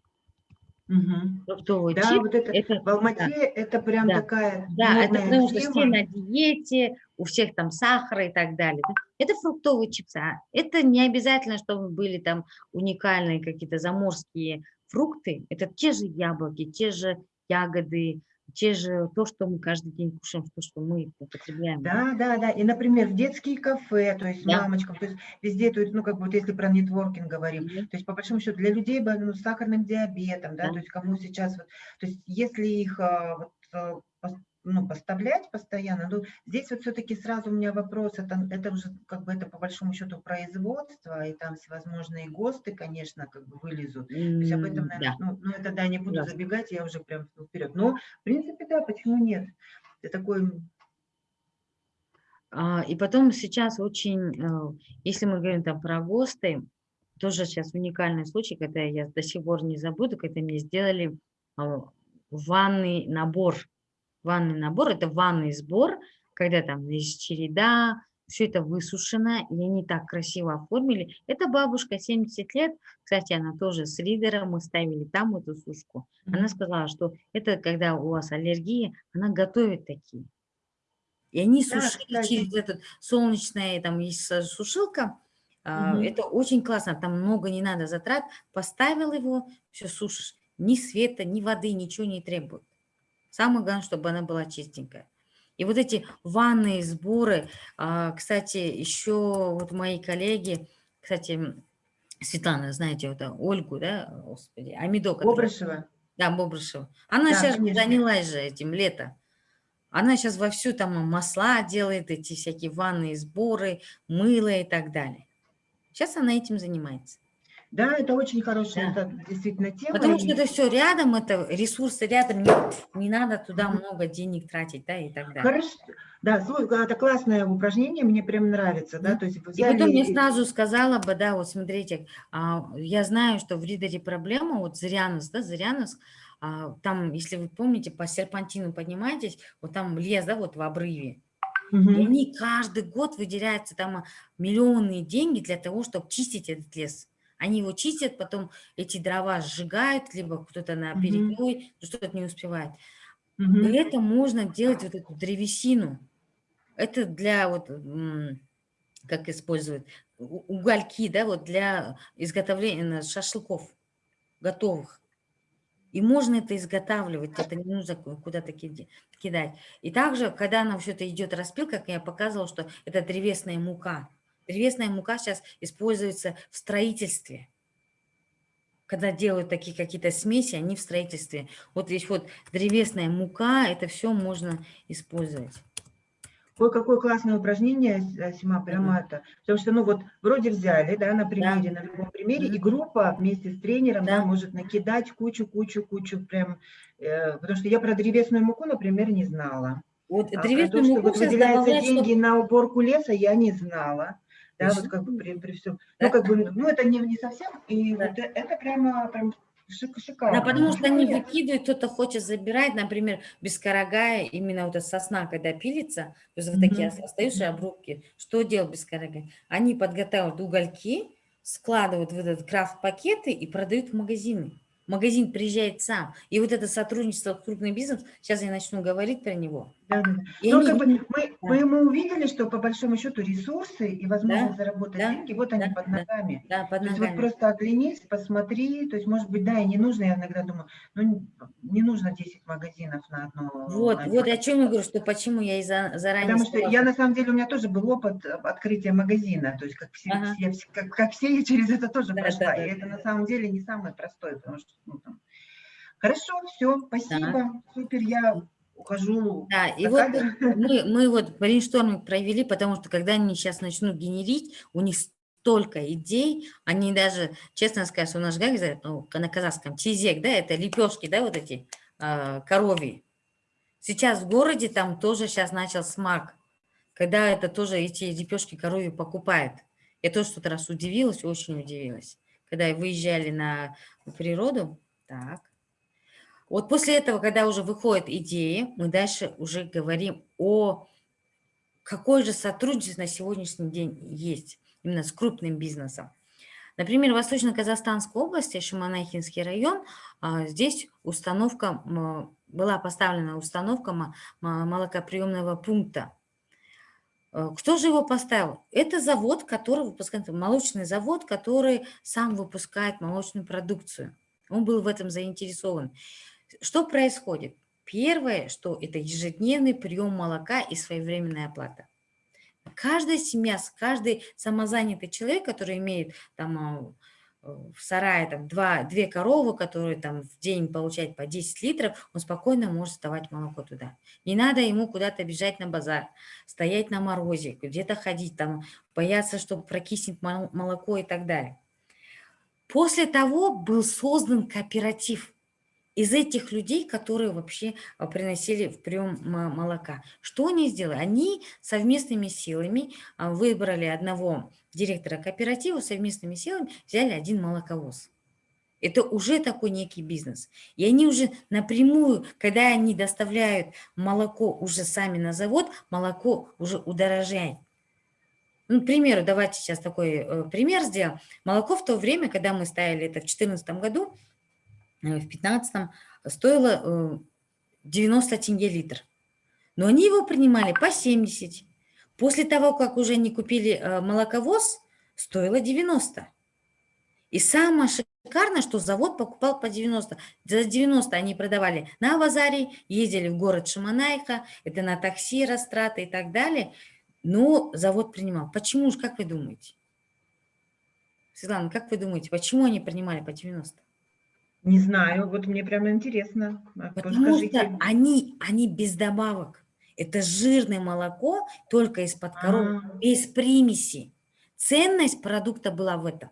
Фруктовый Да, чип, вот это, это, в Алмате да, это прям Да. такая да, это потому что все на диете, у всех там сахара и так далее. да. Это фруктовые чипсы. а Это не обязательно, чтобы были там уникальные какие-то заморские фрукты. Это те же яблоки, те же ягоды, те же то, что мы каждый день кушаем, то, что мы употребляем. Да, да, да. И, например, в детские кафе, то есть Да. мамочкам, то есть везде, то есть, ну, как бы вот если про нетворкинг говорим, Мгм. то есть, по большому счету, для людей больных с сахарным диабетом, да, Да. то есть кому сейчас, вот, то есть, если их а, вот, а, ну, поставлять постоянно, ну, здесь вот все-таки сразу у меня вопрос, это, это уже как бы это по большому счету производство, и там всевозможные ГОСТы, конечно, как бы вылезут. То есть об этом, наверное, Да. ну, ну, это да, не буду Ясно. забегать, я уже прям вперед. Но, в принципе, да, почему нет? Это такой А, И потом сейчас очень, э, если мы говорим там про ГОСТы, тоже сейчас уникальный случай, когда я до сих пор не забуду, когда мне сделали а, ванный набор. Ванный набор– это ванный сбор, когда там есть череда, все это высушено, и они так красиво оформили. Это бабушка, 70 лет, кстати, она тоже с ридером, мы ставили там эту сушку. Она сказала, что это когда у вас аллергия, она готовит такие. И они Да, сушили кстати. через этот солнечное, там есть сушилка, Мгм. это очень классно, там много не надо затрат, поставил его, все сушишь, ни света, ни воды, ничего не требует. Самое главное, чтобы она была чистенькая. И вот эти ванные сборы, а, кстати, еще вот мои коллеги, кстати, Светлана, знаете, вот Ольгу, да, господи, Амидо, Бобрышева. да, Бобрышева. Она Да, сейчас конечно. занялась же этим лето. Она сейчас вовсю там масла делает, эти всякие ванные сборы, мыло и так далее. Сейчас она этим занимается. Да, это очень хорошая, Да. это действительно тема. Потому и- что это все рядом, это ресурсы рядом, не, не надо туда много денег тратить, да, и так далее. Хорошо. Да, слушай, это классное упражнение, мне прям нравится, да, то есть вы И потом взяли и- сразу сказала бы, да, вот смотрите, а, я знаю, что в Ридере проблема, вот Зырянос, да, Зырянос, а, там, если вы помните, по серпантину поднимаетесь, вот там лес, да, вот в обрыве, и Мгм. они каждый год выделяются там а, миллионные деньги для того, чтобы чистить этот лес. Они его чистят, потом эти дрова сжигают, либо кто-то на перегной, ну, что-то не успевает. И это можно делать вот эту древесину. Это для вот, как используют, угольки, да, вот для изготовления на шашлыков готовых. И можно это изготавливать, это не нужно ку- куда-то кидать. И также, когда нам все это идет распил, как я показывала, что это древесная мука. Древесная мука сейчас используется в строительстве. Когда делают такие какие-то смеси, они в строительстве. Вот здесь вот древесная мука, это все можно использовать. Ой, какое классное упражнение, э, Сима, прямо это. Потому что, ну вот, вроде взяли, да, на примере, на любом примере, и Мгм. группа вместе с тренером, да, Да. может накидать кучу, кучу, кучу, прям, э, потому что я про древесную муку, например, не знала. Вот А про древесную то, что муку вот сейчас выделяются деньги на уборку леса, я не знала. Да, вот как бы при, при всем. Да. Ну, как бы, ну, это не, не совсем, и Да. вот это прямо, прям шик, шикарно. Да, потому что они выкидывают, кто-то хочет забирать, например, бескорогая, именно вот эта сосна, когда пилится, то есть вот такие Мгм. ос- остаются обрубки. Что делать бескорогая? Они подготавливают угольки, складывают в этот крафт-пакеты и продают в магазины. Магазин приезжает сам. И вот это сотрудничество с крупным бизнесом, сейчас я начну говорить про него. Да, да, да. И Ну, они бы мы, да. мы, мы увидели, что по большому счету ресурсы и возможность заработать да, деньги, вот они да, под да. ногами. да, под То есть вот ногами. просто оглянись, посмотри, то есть, может быть, да, и не нужно, я иногда думаю, ну, не- нужно 10 магазинов на одно. Вот, вот о чем я говорю, что почему я и за- заранее Потому что я, на самом деле, у меня тоже был опыт открытия магазина, то есть как все, Ага. я как, как все, я через это тоже Да, прошла, да, да, и это да. на самом деле не самое простое, потому что, ну, там. Хорошо, все, спасибо, супер, я ухожу. Да, и вот мы, мы вот brainstorming провели, потому что когда они сейчас начнут генерить, у них столько идей, они даже, честно сказать, у нас же как говорят, ну, на казахском, тезек, да, это лепешки, да, вот эти а, коровьи. Сейчас в городе там тоже сейчас начал смак, когда это тоже эти лепешки коровьи покупают. Я тоже что-то раз удивилась, очень удивилась, когда выезжали на природу, так, вот после этого, когда уже выходят идеи, мы дальше уже говорим о какой же сотрудничество на сегодняшний день есть именно с крупным бизнесом. Например, в Восточно-Казахстанской области, Шиманайхинский район, а, здесь установка, была поставлена установка мо- мо- молокоприемного пункта. Э, Кто же его поставил? Это завод, который выпускает, молочный завод, который сам выпускает молочную продукцию. Он был в этом заинтересован. Что происходит? Первое, что это ежедневный прием молока и своевременная оплата. Каждая семья, каждый самозанятый человек, который имеет там а, в сарае там два, две коровы, которые там в день получают по 10 литров, он спокойно может сдавать молоко туда. Не надо ему куда-то бежать на базар, стоять на морозе, где-то ходить, там, бояться, что прокиснет мол- молоко и так далее. После того был создан кооператив из этих людей, которые вообще а, приносили в прием мо- молока. Что они сделали? Они совместными силами а, выбрали одного директора кооператива, совместными силами взяли один молоковоз. Это уже такой некий бизнес. И они уже напрямую, когда они доставляют молоко уже сами на завод, молоко уже удорожает. Ну, к примеру, давайте сейчас такой э, пример сделаем. Молоко в то время, когда мы ставили это в 2014 году, в 2015 стоило э, 90 тенге литр. Но они его принимали по 70. После того, как уже не купили э, молоковоз, стоило 90. И самое шикарное, что завод покупал по 90. За 90 они продавали на базаре, ездили в город Шаманайха, это на такси, растраты и так далее. Но завод принимал. Почему же, как вы думаете? Светлана, как вы думаете, почему они принимали по 90? Не знаю, вот мне прямо интересно. А, Потому что они, они без добавок. Это жирное молоко, только из-под коров, а -а -а. без примеси. Ценность продукта была в этом.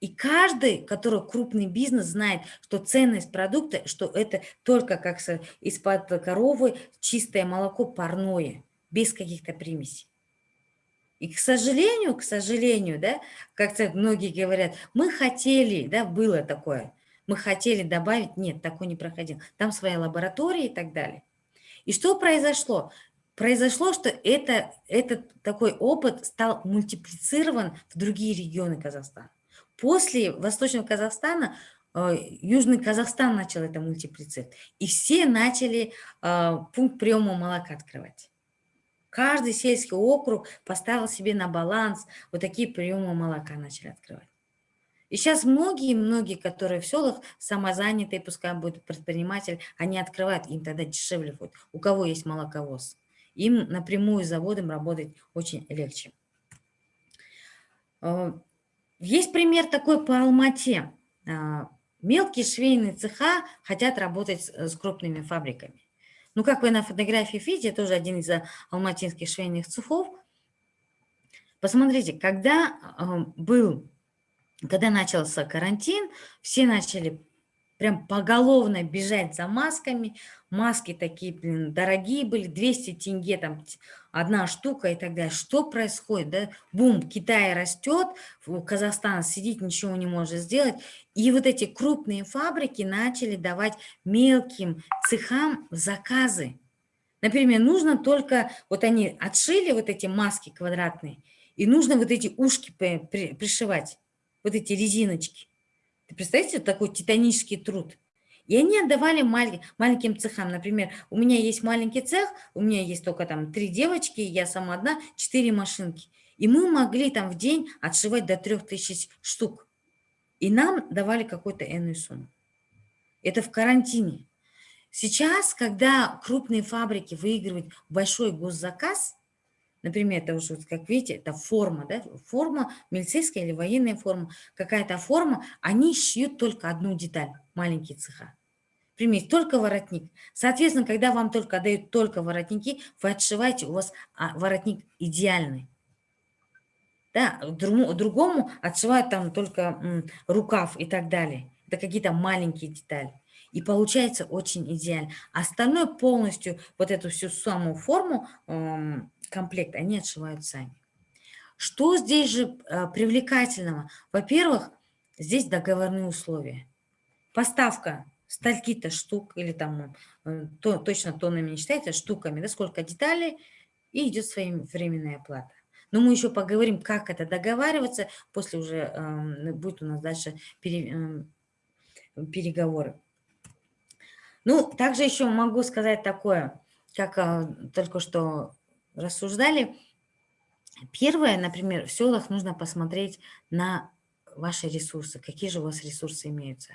И каждый, который крупный бизнес, знает, что ценность продукта, что это только как из-под коровы чистое молоко парное, без каких-то примесей. И, к сожалению, к сожалению, да, как многие говорят, мы хотели, да, было такое, мы хотели добавить, нет, такое не проходил. Там своя лаборатория и так далее. И что произошло? Произошло, что это, этот такой опыт стал мультиплицирован в другие регионы Казахстана. После Восточного Казахстана э, Южный Казахстан начал это мультиплицировать. И все начали э, пункт приема молока открывать. Каждый сельский округ поставил себе на баланс вот такие приемы молока начали открывать. И сейчас многие-многие, которые в селах самозанятые, пускай будут предприниматель, они открывают, им тогда дешевле будет. У кого есть молоковоз. Им напрямую с заводом работать очень легче. Э, есть пример такой по Алмате. А, мелкие швейные цеха хотят работать с крупными фабриками. Ну, как вы на фотографии видите, тоже один из алматинских швейных цехов. Посмотрите, когда был, когда начался карантин, все начали прям поголовно бежать за масками. Маски такие, блин, дорогие были, 200 тенге там одна штука и так далее. Что происходит? Да? Бум, Китай растет, Казахстан сидит, ничего не может сделать. И вот эти крупные фабрики начали давать мелким цехам заказы. Например, нужно только, вот они отшили вот эти маски квадратные, и нужно вот эти ушки пришивать, вот эти резиночки. Ты представляете, такой титанический труд. И они отдавали маленьким цехам. Например, у меня есть маленький цех, у меня есть только там три девочки, я сама одна, четыре машинки. И мы могли там в день отшивать до трех тысяч штук. И нам давали какую-то энную сумму. Это в карантине. Сейчас, когда крупные фабрики выигрывают большой госзаказ, Например, это уже, как видите, это форма, да? форма, милицейская или военная форма, какая-то форма, они шьют только одну деталь, маленькие цеха. Примите, только воротник. Соответственно, когда вам только дают только воротники, вы отшиваете, у вас а, воротник идеальный. Да, другому отшивают там только рукав и так далее. Это какие-то маленькие детали. И получается очень идеально. Остальное полностью, вот эту всю самую форму, комплект, они отшивают сами. Что здесь же э, привлекательного? Во-первых, здесь договорные условия. Поставка стальки-то штук, или там э, то, точно тоннами не считается, штуками, да, сколько деталей, и идет своевременная оплата. Но мы еще поговорим, как это договариваться, после уже э, будет у нас дальше пере, э, переговоры. Ну, также еще могу сказать такое, как э, только что рассуждали. Первое, например, в селах нужно посмотреть на ваши ресурсы, какие же у вас ресурсы имеются.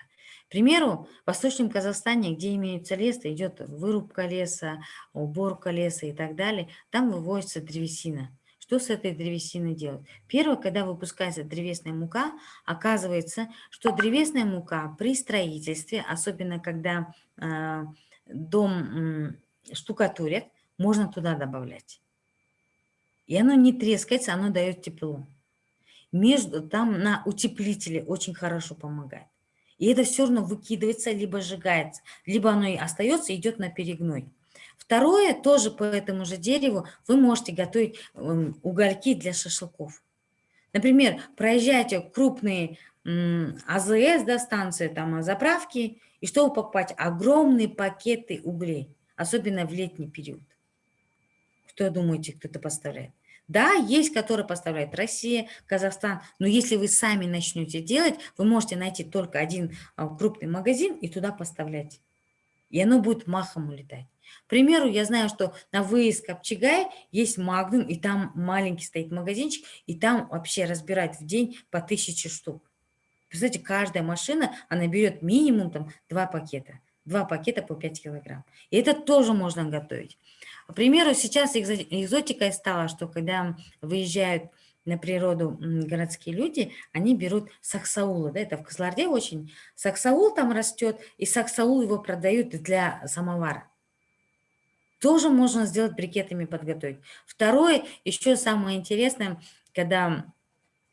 К примеру, в Восточном Казахстане, где имеется лес, идет вырубка леса, уборка леса и так далее, там вывозится древесина. Что с этой древесиной делать? Первое, когда выпускается древесная мука, оказывается, что древесная мука при строительстве, особенно когда э, дом э, штукатурят, можно туда добавлять. И оно не трескается, оно дает тепло. Между, там на утеплителе очень хорошо помогает. И это все равно выкидывается, либо сжигается, либо оно и остается, идет на перегной. Второе, тоже по этому же дереву, вы можете готовить эм, угольки для шашлыков. Например, проезжаете крупные АЗС, да, станции, там, заправки, и что вы покупаете? Огромные пакеты углей, особенно в летний период. Кто думаете, кто-то поставляет? Да, есть, которые поставляют Россия, Казахстан, но если вы сами начнете делать, вы можете найти только один а, крупный магазин и туда поставлять. И оно будет махом улетать. К примеру, я знаю, что на выезд Копчегай есть Магнум, и там маленький стоит магазинчик, и там вообще разбирают в день по тысяче штук. Представляете, каждая машина, она берет минимум там два пакета. Два пакета по 5 килограмм. И это тоже можно готовить. К примеру, сейчас экзотикой стало, что когда выезжают на природу городские люди, они берут саксаула, да, это в Козларде очень. Саксаул там растет, и саксаул его продают для самовара. Тоже можно сделать брикетами подготовить. Второе, еще самое интересное, когда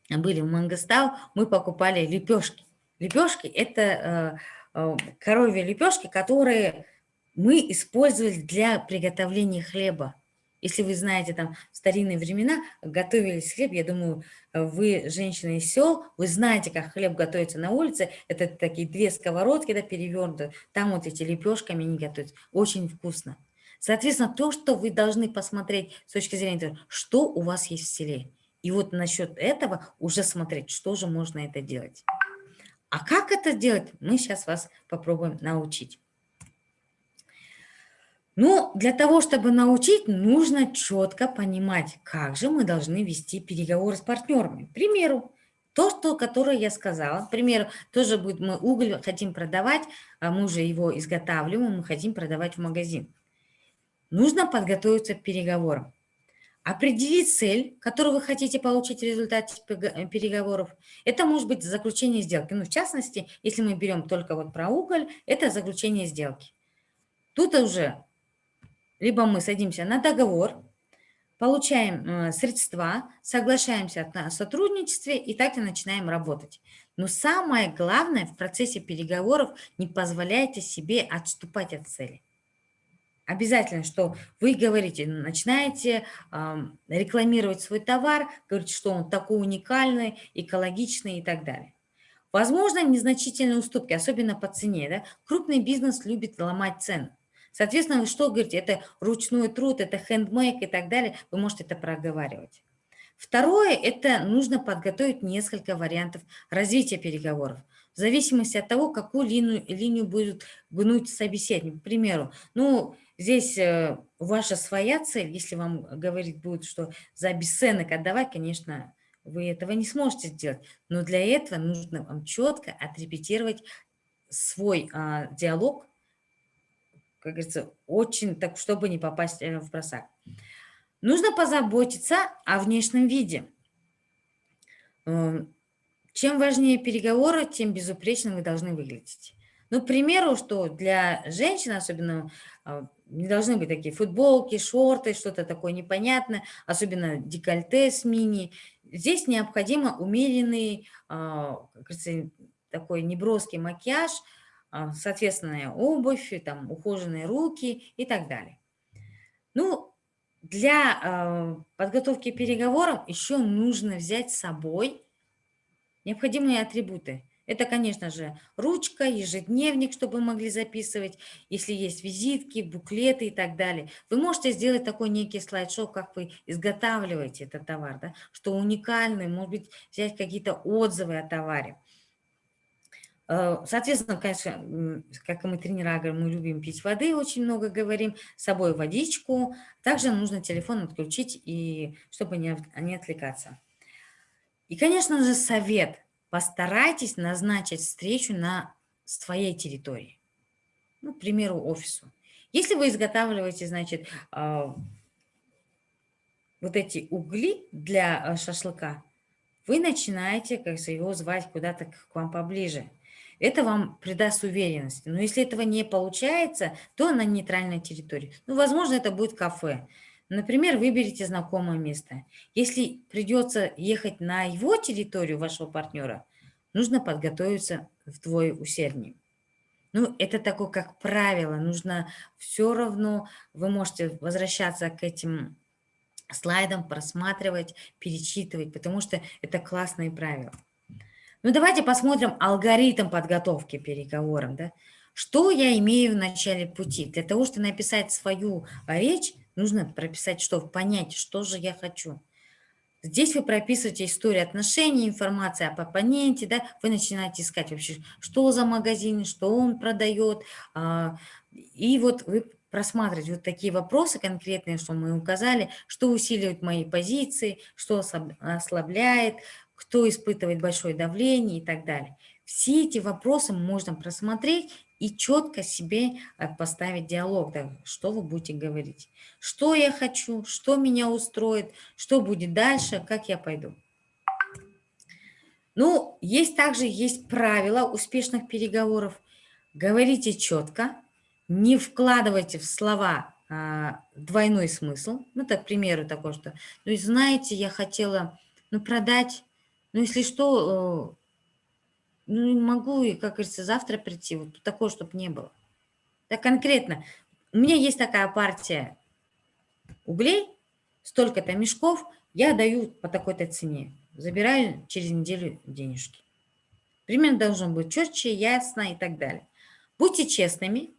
были в Мангостау, мы покупали лепешки. Лепешки – это э, коровьи лепешки, которые мы использовали для приготовления хлеба. Если вы знаете, там в старинные времена готовились хлеб, я думаю, вы, женщины из сел, вы знаете, как хлеб готовится на улице. Это такие две сковородки, да, перевернутые. Там вот эти лепешками они готовятся. Очень вкусно. Соответственно, то, что вы должны посмотреть с точки зрения того, что у вас есть в селе. И вот насчет этого уже смотреть, что же можно это делать. А как это делать, мы сейчас вас попробуем научить. Ну, для того, чтобы научить, нужно четко понимать, как же мы должны вести переговоры с партнерами. К примеру, то, что, которое я сказала, к примеру, тоже будет, мы уголь хотим продавать, а мы уже его изготавливаем, мы хотим продавать в магазин. Нужно подготовиться к переговорам. Определить цель, которую вы хотите получить в результате переговоров. Это может быть заключение сделки. Ну, в частности, если мы берем только вот про уголь, это заключение сделки. Тут уже либо мы садимся на договор, получаем э, средства, соглашаемся на сотрудничестве и так и начинаем работать. Но самое главное в процессе переговоров не позволяйте себе отступать от цели. Обязательно, что вы говорите, начинаете э, рекламировать свой товар, говорите, что он такой уникальный, экологичный и так далее. Возможно, незначительные уступки, особенно по цене. Да? Крупный бизнес любит ломать цены. Соответственно, вы что говорите? Это ручной труд, это хендмейк и так далее. Вы можете это проговаривать. Второе – это нужно подготовить несколько вариантов развития переговоров. В зависимости от того, какую линию, линию будет гнуть собеседник. К примеру, ну, здесь э, ваша своя цель, если вам говорить будет, что за бесценок отдавать, конечно, вы этого не сможете сделать. Но для этого нужно вам четко отрепетировать свой а, диалог как говорится, очень, так, чтобы не попасть э, в просак. Нужно позаботиться о внешнем виде. Эм, чем важнее переговоры, тем безупречно вы должны выглядеть. Ну, к примеру, что для женщин особенно а, не должны быть такие футболки, шорты, что-то такое непонятное, особенно декольте с мини. Здесь необходимо умеренный, а, такой неброский макияж – а, соответственная обувь, там, ухоженные руки и так далее. Ну, для подготовки к переговорам еще нужно взять с собой необходимые атрибуты. Это, конечно же, ручка, ежедневник, чтобы вы могли записывать, если есть визитки, буклеты и так далее. Вы можете сделать такой некий слайд-шоу, как вы изготавливаете этот товар, да, что уникальный, может быть, взять какие-то отзывы о товаре. Э, соответственно, конечно, как и мы тренера, мы любим пить воды, очень много говорим, с собой водичку. Также нужно телефон отключить, и, чтобы не, не отвлекаться. И, конечно же, совет. Постарайтесь назначить встречу на своей территории. Ну, к примеру, офису. Если вы изготавливаете, значит, а, вот эти угли для э, шашлыка, вы начинаете, как его звать куда-то к вам поближе – это вам придаст уверенности. Но если этого не получается, то на нейтральной территории. Ну, возможно, это будет кафе. Например, выберите знакомое место. Если придется ехать на его территорию вашего партнера, нужно подготовиться вдвое усерднее. Ну, это такое, как правило, нужно все равно, вы можете возвращаться к этим слайдам, просматривать, перечитывать, потому что это классные правила. Ну, давайте посмотрим алгоритм подготовки переговорам. Да? Что я имею в начале пути? Для того, чтобы написать свою речь, нужно прописать что? Понять, что же я хочу. Здесь вы прописываете историю отношений, информация об оппоненте, да, вы начинаете искать вообще, что за магазин, что он продает, а, и вот вы просматриваете вот такие вопросы конкретные, что мы указали, что усиливает мои позиции, что ослабляет, кто испытывает большое давление и так далее. Все эти вопросы можно просмотреть и четко себе э, поставить диалог, да, что вы будете говорить. Что я хочу, что меня устроит, что будет дальше, как я пойду. Ну, есть также есть правила успешных переговоров. Говорите четко, не вкладывайте в слова а, двойной смысл. Ну, так, к примеру, такое, что, ну, знаете, я хотела, ну, продать, ну, если что, ну, могу, и, как говорится, завтра прийти. Вот такое, чтобы не было. Так конкретно. У меня есть такая партия углей, столько-то мешков, я даю по такой-то цене. Забираю через неделю денежки. Примерно должен быть четче, ясно и так далее. Будьте честными,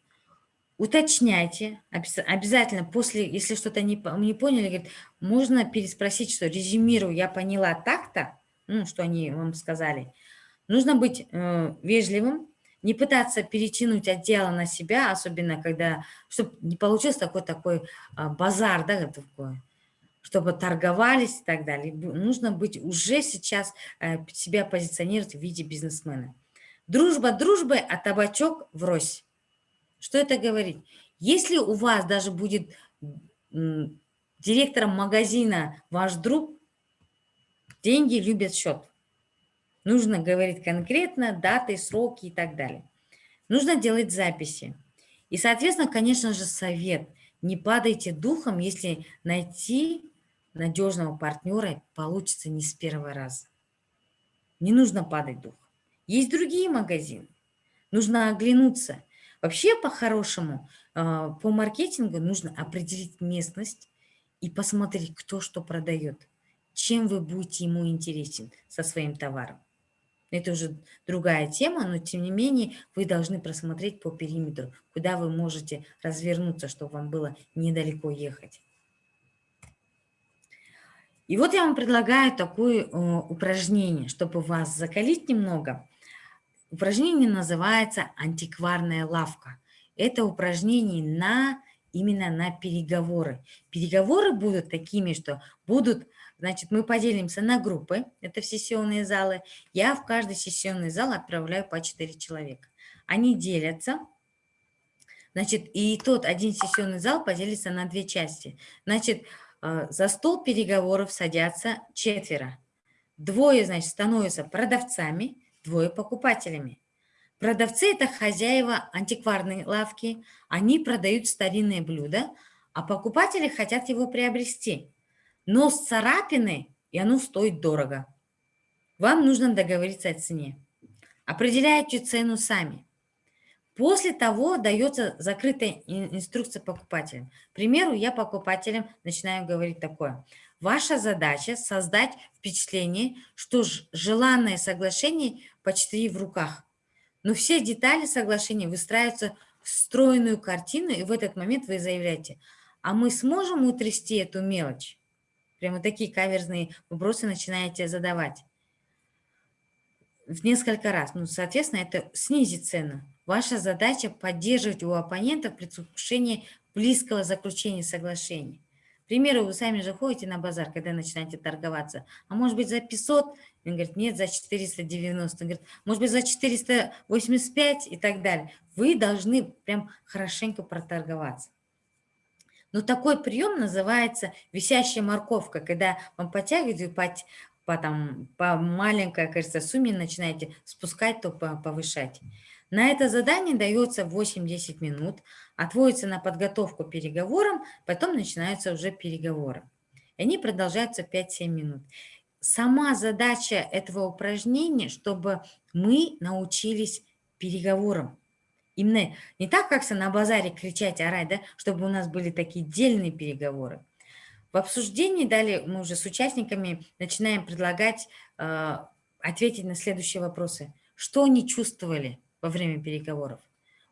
уточняйте, обязательно после, если что-то не, не поняли, говорит, можно переспросить, что резюмирую, я поняла так-то, ну, что они вам сказали, Нужно быть э, вежливым, не пытаться перетянуть отдел на себя, особенно когда, чтобы не получился такой такой э, базар, да, такой, чтобы торговались и так далее. Нужно быть уже сейчас э, себя позиционировать в виде бизнесмена. Дружба дружбы, а табачок врозь. Что это говорит? Если у вас даже будет директором магазина ваш друг, деньги любят счет. Нужно говорить конкретно даты, сроки и так далее. Нужно делать записи. И, соответственно, конечно же, совет. Не падайте духом, если найти надежного партнера получится не с первого раза. Не нужно падать духом. Есть другие магазины. Нужно оглянуться. Вообще, по-хорошему, а, по маркетингу нужно определить местность и посмотреть, кто что продает. Чем вы будете ему интересен со своим товаром. Это уже другая тема, но тем не менее вы должны просмотреть по периметру, куда вы можете развернуться, чтобы вам было недалеко ехать. И вот я вам предлагаю такое э, упражнение, чтобы вас закалить немного. Упражнение называется «Антикварная лавка». Это упражнение на, именно на переговоры. Переговоры будут такими, что будут Значит, мы поделимся на группы, это в сессионные залы. Я в каждый сессионный зал отправляю по 4 человека. Они делятся, значит, и тот один сессионный зал поделится на две части. Значит, э, за стол переговоров садятся четверо. Двое, значит, становятся продавцами, двое покупателями. Продавцы – это хозяева антикварной лавки, они продают старинные блюда, а покупатели хотят его приобрести но с царапины, и оно стоит дорого. Вам нужно договориться о цене. Определяйте цену сами. После того дается закрытая инструкция покупателям. К примеру, я покупателям начинаю говорить такое. Ваша задача создать впечатление, что желанное соглашение почти в руках. Но все детали соглашения выстраиваются в стройную картину, и в этот момент вы заявляете, а мы сможем утрясти эту мелочь? Прямо такие каверзные вопросы начинаете задавать в несколько раз. Ну, соответственно, это снизит цену. Ваша задача поддерживать у оппонентов предвкушение близкого заключения соглашения. К примеру, вы сами же ходите на базар, когда начинаете торговаться. А может быть за 500? Он говорит, нет, за 490. Он говорит, может быть за 485 и так далее. Вы должны прям хорошенько проторговаться. Но такой прием называется висящая морковка, когда вам подтягивают по, по, там, по маленькой, кажется, сумме начинаете спускать, то повышать. На это задание дается 8-10 минут, отводится на подготовку переговорам, потом начинаются уже переговоры. Они продолжаются 5-7 минут. Сама задача этого упражнения, чтобы мы научились переговорам. Именно не так, как на базаре кричать, орать, да, чтобы у нас были такие дельные переговоры. В обсуждении далее мы уже с участниками начинаем предлагать э, ответить на следующие вопросы. Что они чувствовали во время переговоров?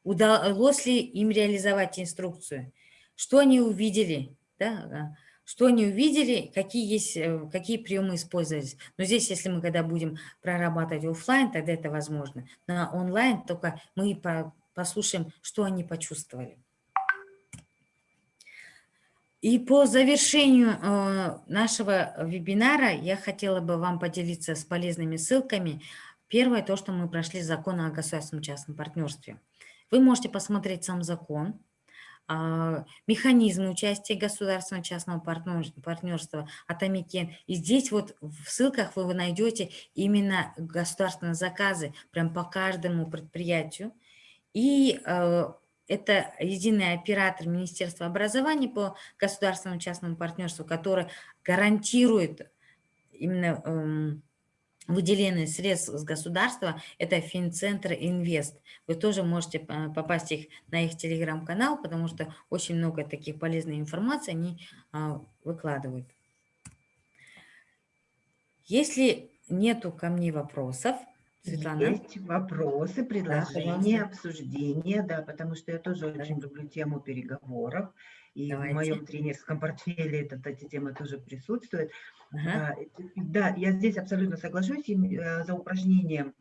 Удалось ли им реализовать инструкцию? Что они увидели? Да? Что они увидели, какие есть, э, какие приемы использовались. Но здесь, если мы когда будем прорабатывать офлайн, тогда это возможно. На онлайн только мы послушаем, что они почувствовали. И по завершению э, нашего вебинара я хотела бы вам поделиться с полезными ссылками. Первое, то, что мы прошли закон о государственном частном партнерстве. Вы можете посмотреть сам закон, механизмы участия государственного частного партнерства от Амикен. И здесь вот в ссылках вы найдете именно государственные заказы прям по каждому предприятию. И э, это единый оператор Министерства образования по государственному частному партнерству, который гарантирует именно выделение средств с государства, это Финцентр Инвест. Вы тоже можете попасть их на их телеграм-канал, потому что очень много таких полезной информации они а, выкладывают. Если нету ко мне вопросов, Светлана. Есть вопросы, предложения, да, обсуждения, да, потому что я тоже очень люблю тему переговоров. И Давайте. в моем тренерском портфеле эта, эта тема тоже присутствует. Ага. Да, я здесь абсолютно соглашусь. Э, за упражнение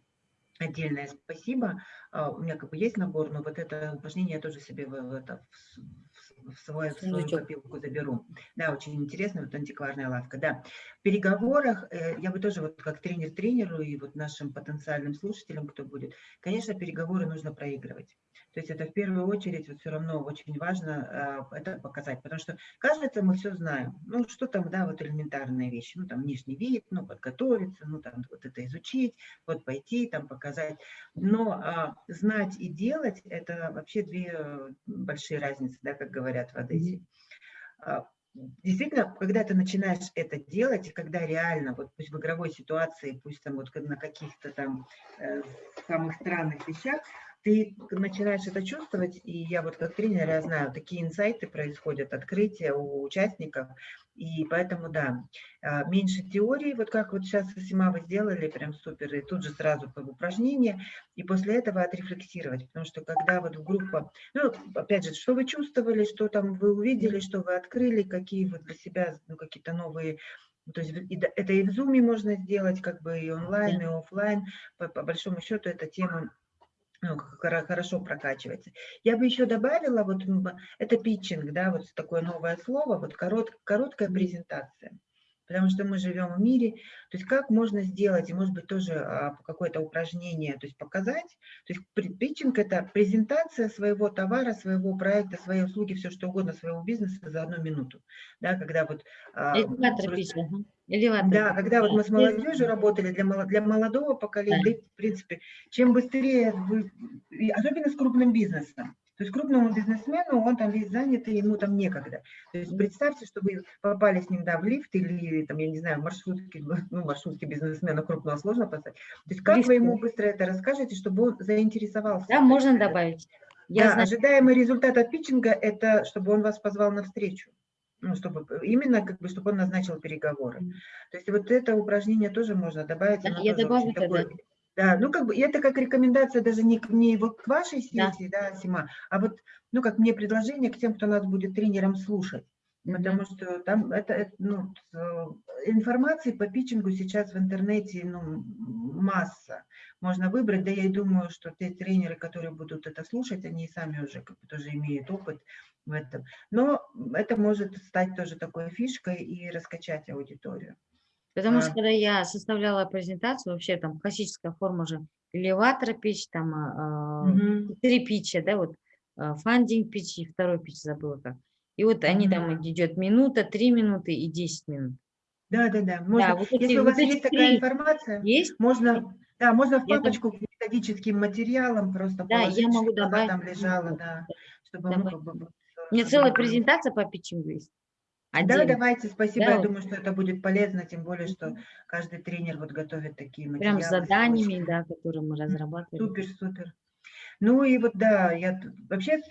отдельное спасибо. А, у меня как бы есть набор, но вот это упражнение я тоже себе в, это, в, свою, свою копилку заберу. Да, очень интересно, вот антикварная лавка. Да, в переговорах э, я бы тоже вот как тренер тренеру и вот нашим потенциальным слушателям, кто будет, конечно, переговоры нужно проигрывать. То есть это в первую очередь вот все равно очень важно э, это показать, потому что кажется, мы все знаем. Ну, что там, да, вот элементарные вещи, ну, там внешний вид, ну, подготовиться, ну, там вот это изучить, вот пойти, там показать. Но а, знать и делать – это вообще две большие разницы, да, как говорят в Одессе. А, действительно, когда ты начинаешь это делать, и когда реально, вот пусть в игровой ситуации, пусть там вот на каких-то там э, самых странных вещах, ты начинаешь это чувствовать, и я вот как тренер, я знаю, такие инсайты происходят, открытия у участников, и поэтому, да, а, меньше теории, вот как вот сейчас Сима вы сделали, прям супер, и тут же сразу как упражнение, и после этого отрефлексировать, потому что когда вот в группа, ну, опять же, что вы чувствовали, что там вы увидели, что вы открыли, какие вот для себя, ну, какие-то новые то есть это и в Zoom можно сделать, как бы и онлайн, и офлайн. По, по большому счету эта тема хорошо прокачивается. Я бы еще добавила, вот это питчинг, да, вот такое новое слово, вот корот, короткая презентация потому что мы живем в мире. То есть как можно сделать, и может быть тоже а, какое-то упражнение, то есть показать. То есть питчинг – это презентация своего товара, своего проекта, своей услуги, все что угодно, своего бизнеса за одну минуту. Да, когда вот… А, Элеватор просто, Элеватор. Да, когда вот мы с молодежью работали, для, для молодого поколения, да, в принципе, чем быстрее вы, особенно с крупным бизнесом, то есть крупному бизнесмену, он там весь занятый, ему там некогда. То есть представьте, что вы попали с ним да, в лифт или, там, я не знаю, маршрутки, ну, маршрутки бизнесмена крупного сложно поставить. То есть как Лифт. вы ему быстро это расскажете, чтобы он заинтересовался? Да, можно добавить. Я да, знаю. ожидаемый результат от питчинга – это чтобы он вас позвал на встречу. Ну, чтобы именно как бы, чтобы он назначил переговоры. То есть вот это упражнение тоже можно добавить. Да, я добавлю тогда. Да, ну как бы это как рекомендация даже не, не вот к вашей сессии, да. да, Сима, а вот, ну как мне предложение к тем, кто нас будет тренером слушать. Потому mm -hmm. что там это, это ну, информации по питчингу сейчас в интернете ну, масса. Можно выбрать, да я и думаю, что те тренеры, которые будут это слушать, они сами уже как бы тоже имеют опыт в этом. Но это может стать тоже такой фишкой и раскачать аудиторию. Потому что когда я составляла презентацию, вообще там классическая форма же элеватора пич, там угу. три питча, да, вот а, фандинг пич и второй пич забыла как. И вот угу. они там идет минута, три минуты и десять минут. Да, да, да. Можно, да вот эти, если у вас вот есть такая информация, есть? можно, да, можно в папочку я к методическим материалам просто да, положить, я могу добавить, там лежала, да, чтобы мы, У меня целая презентация по питчингу есть. Один. Да, давайте, спасибо. Да. Я думаю, что это будет полезно, тем более, что каждый тренер вот готовит такие материалы. Прям с заданиями, да, которые мы разрабатываем. Супер, супер. Ну и вот да, я вообще,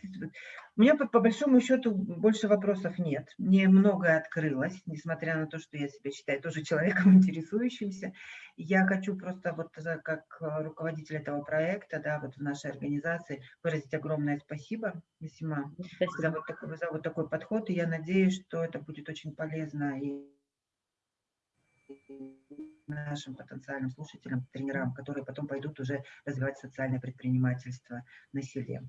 у меня по, по большому счету больше вопросов нет. Мне многое открылось, несмотря на то, что я себя считаю тоже человеком интересующимся. Я хочу просто вот как руководитель этого проекта, да, вот в нашей организации выразить огромное спасибо, Весьма, за вот, такой, за вот такой подход. И я надеюсь, что это будет очень полезно и нашим потенциальным слушателям, тренерам, которые потом пойдут уже развивать социальное предпринимательство на селе.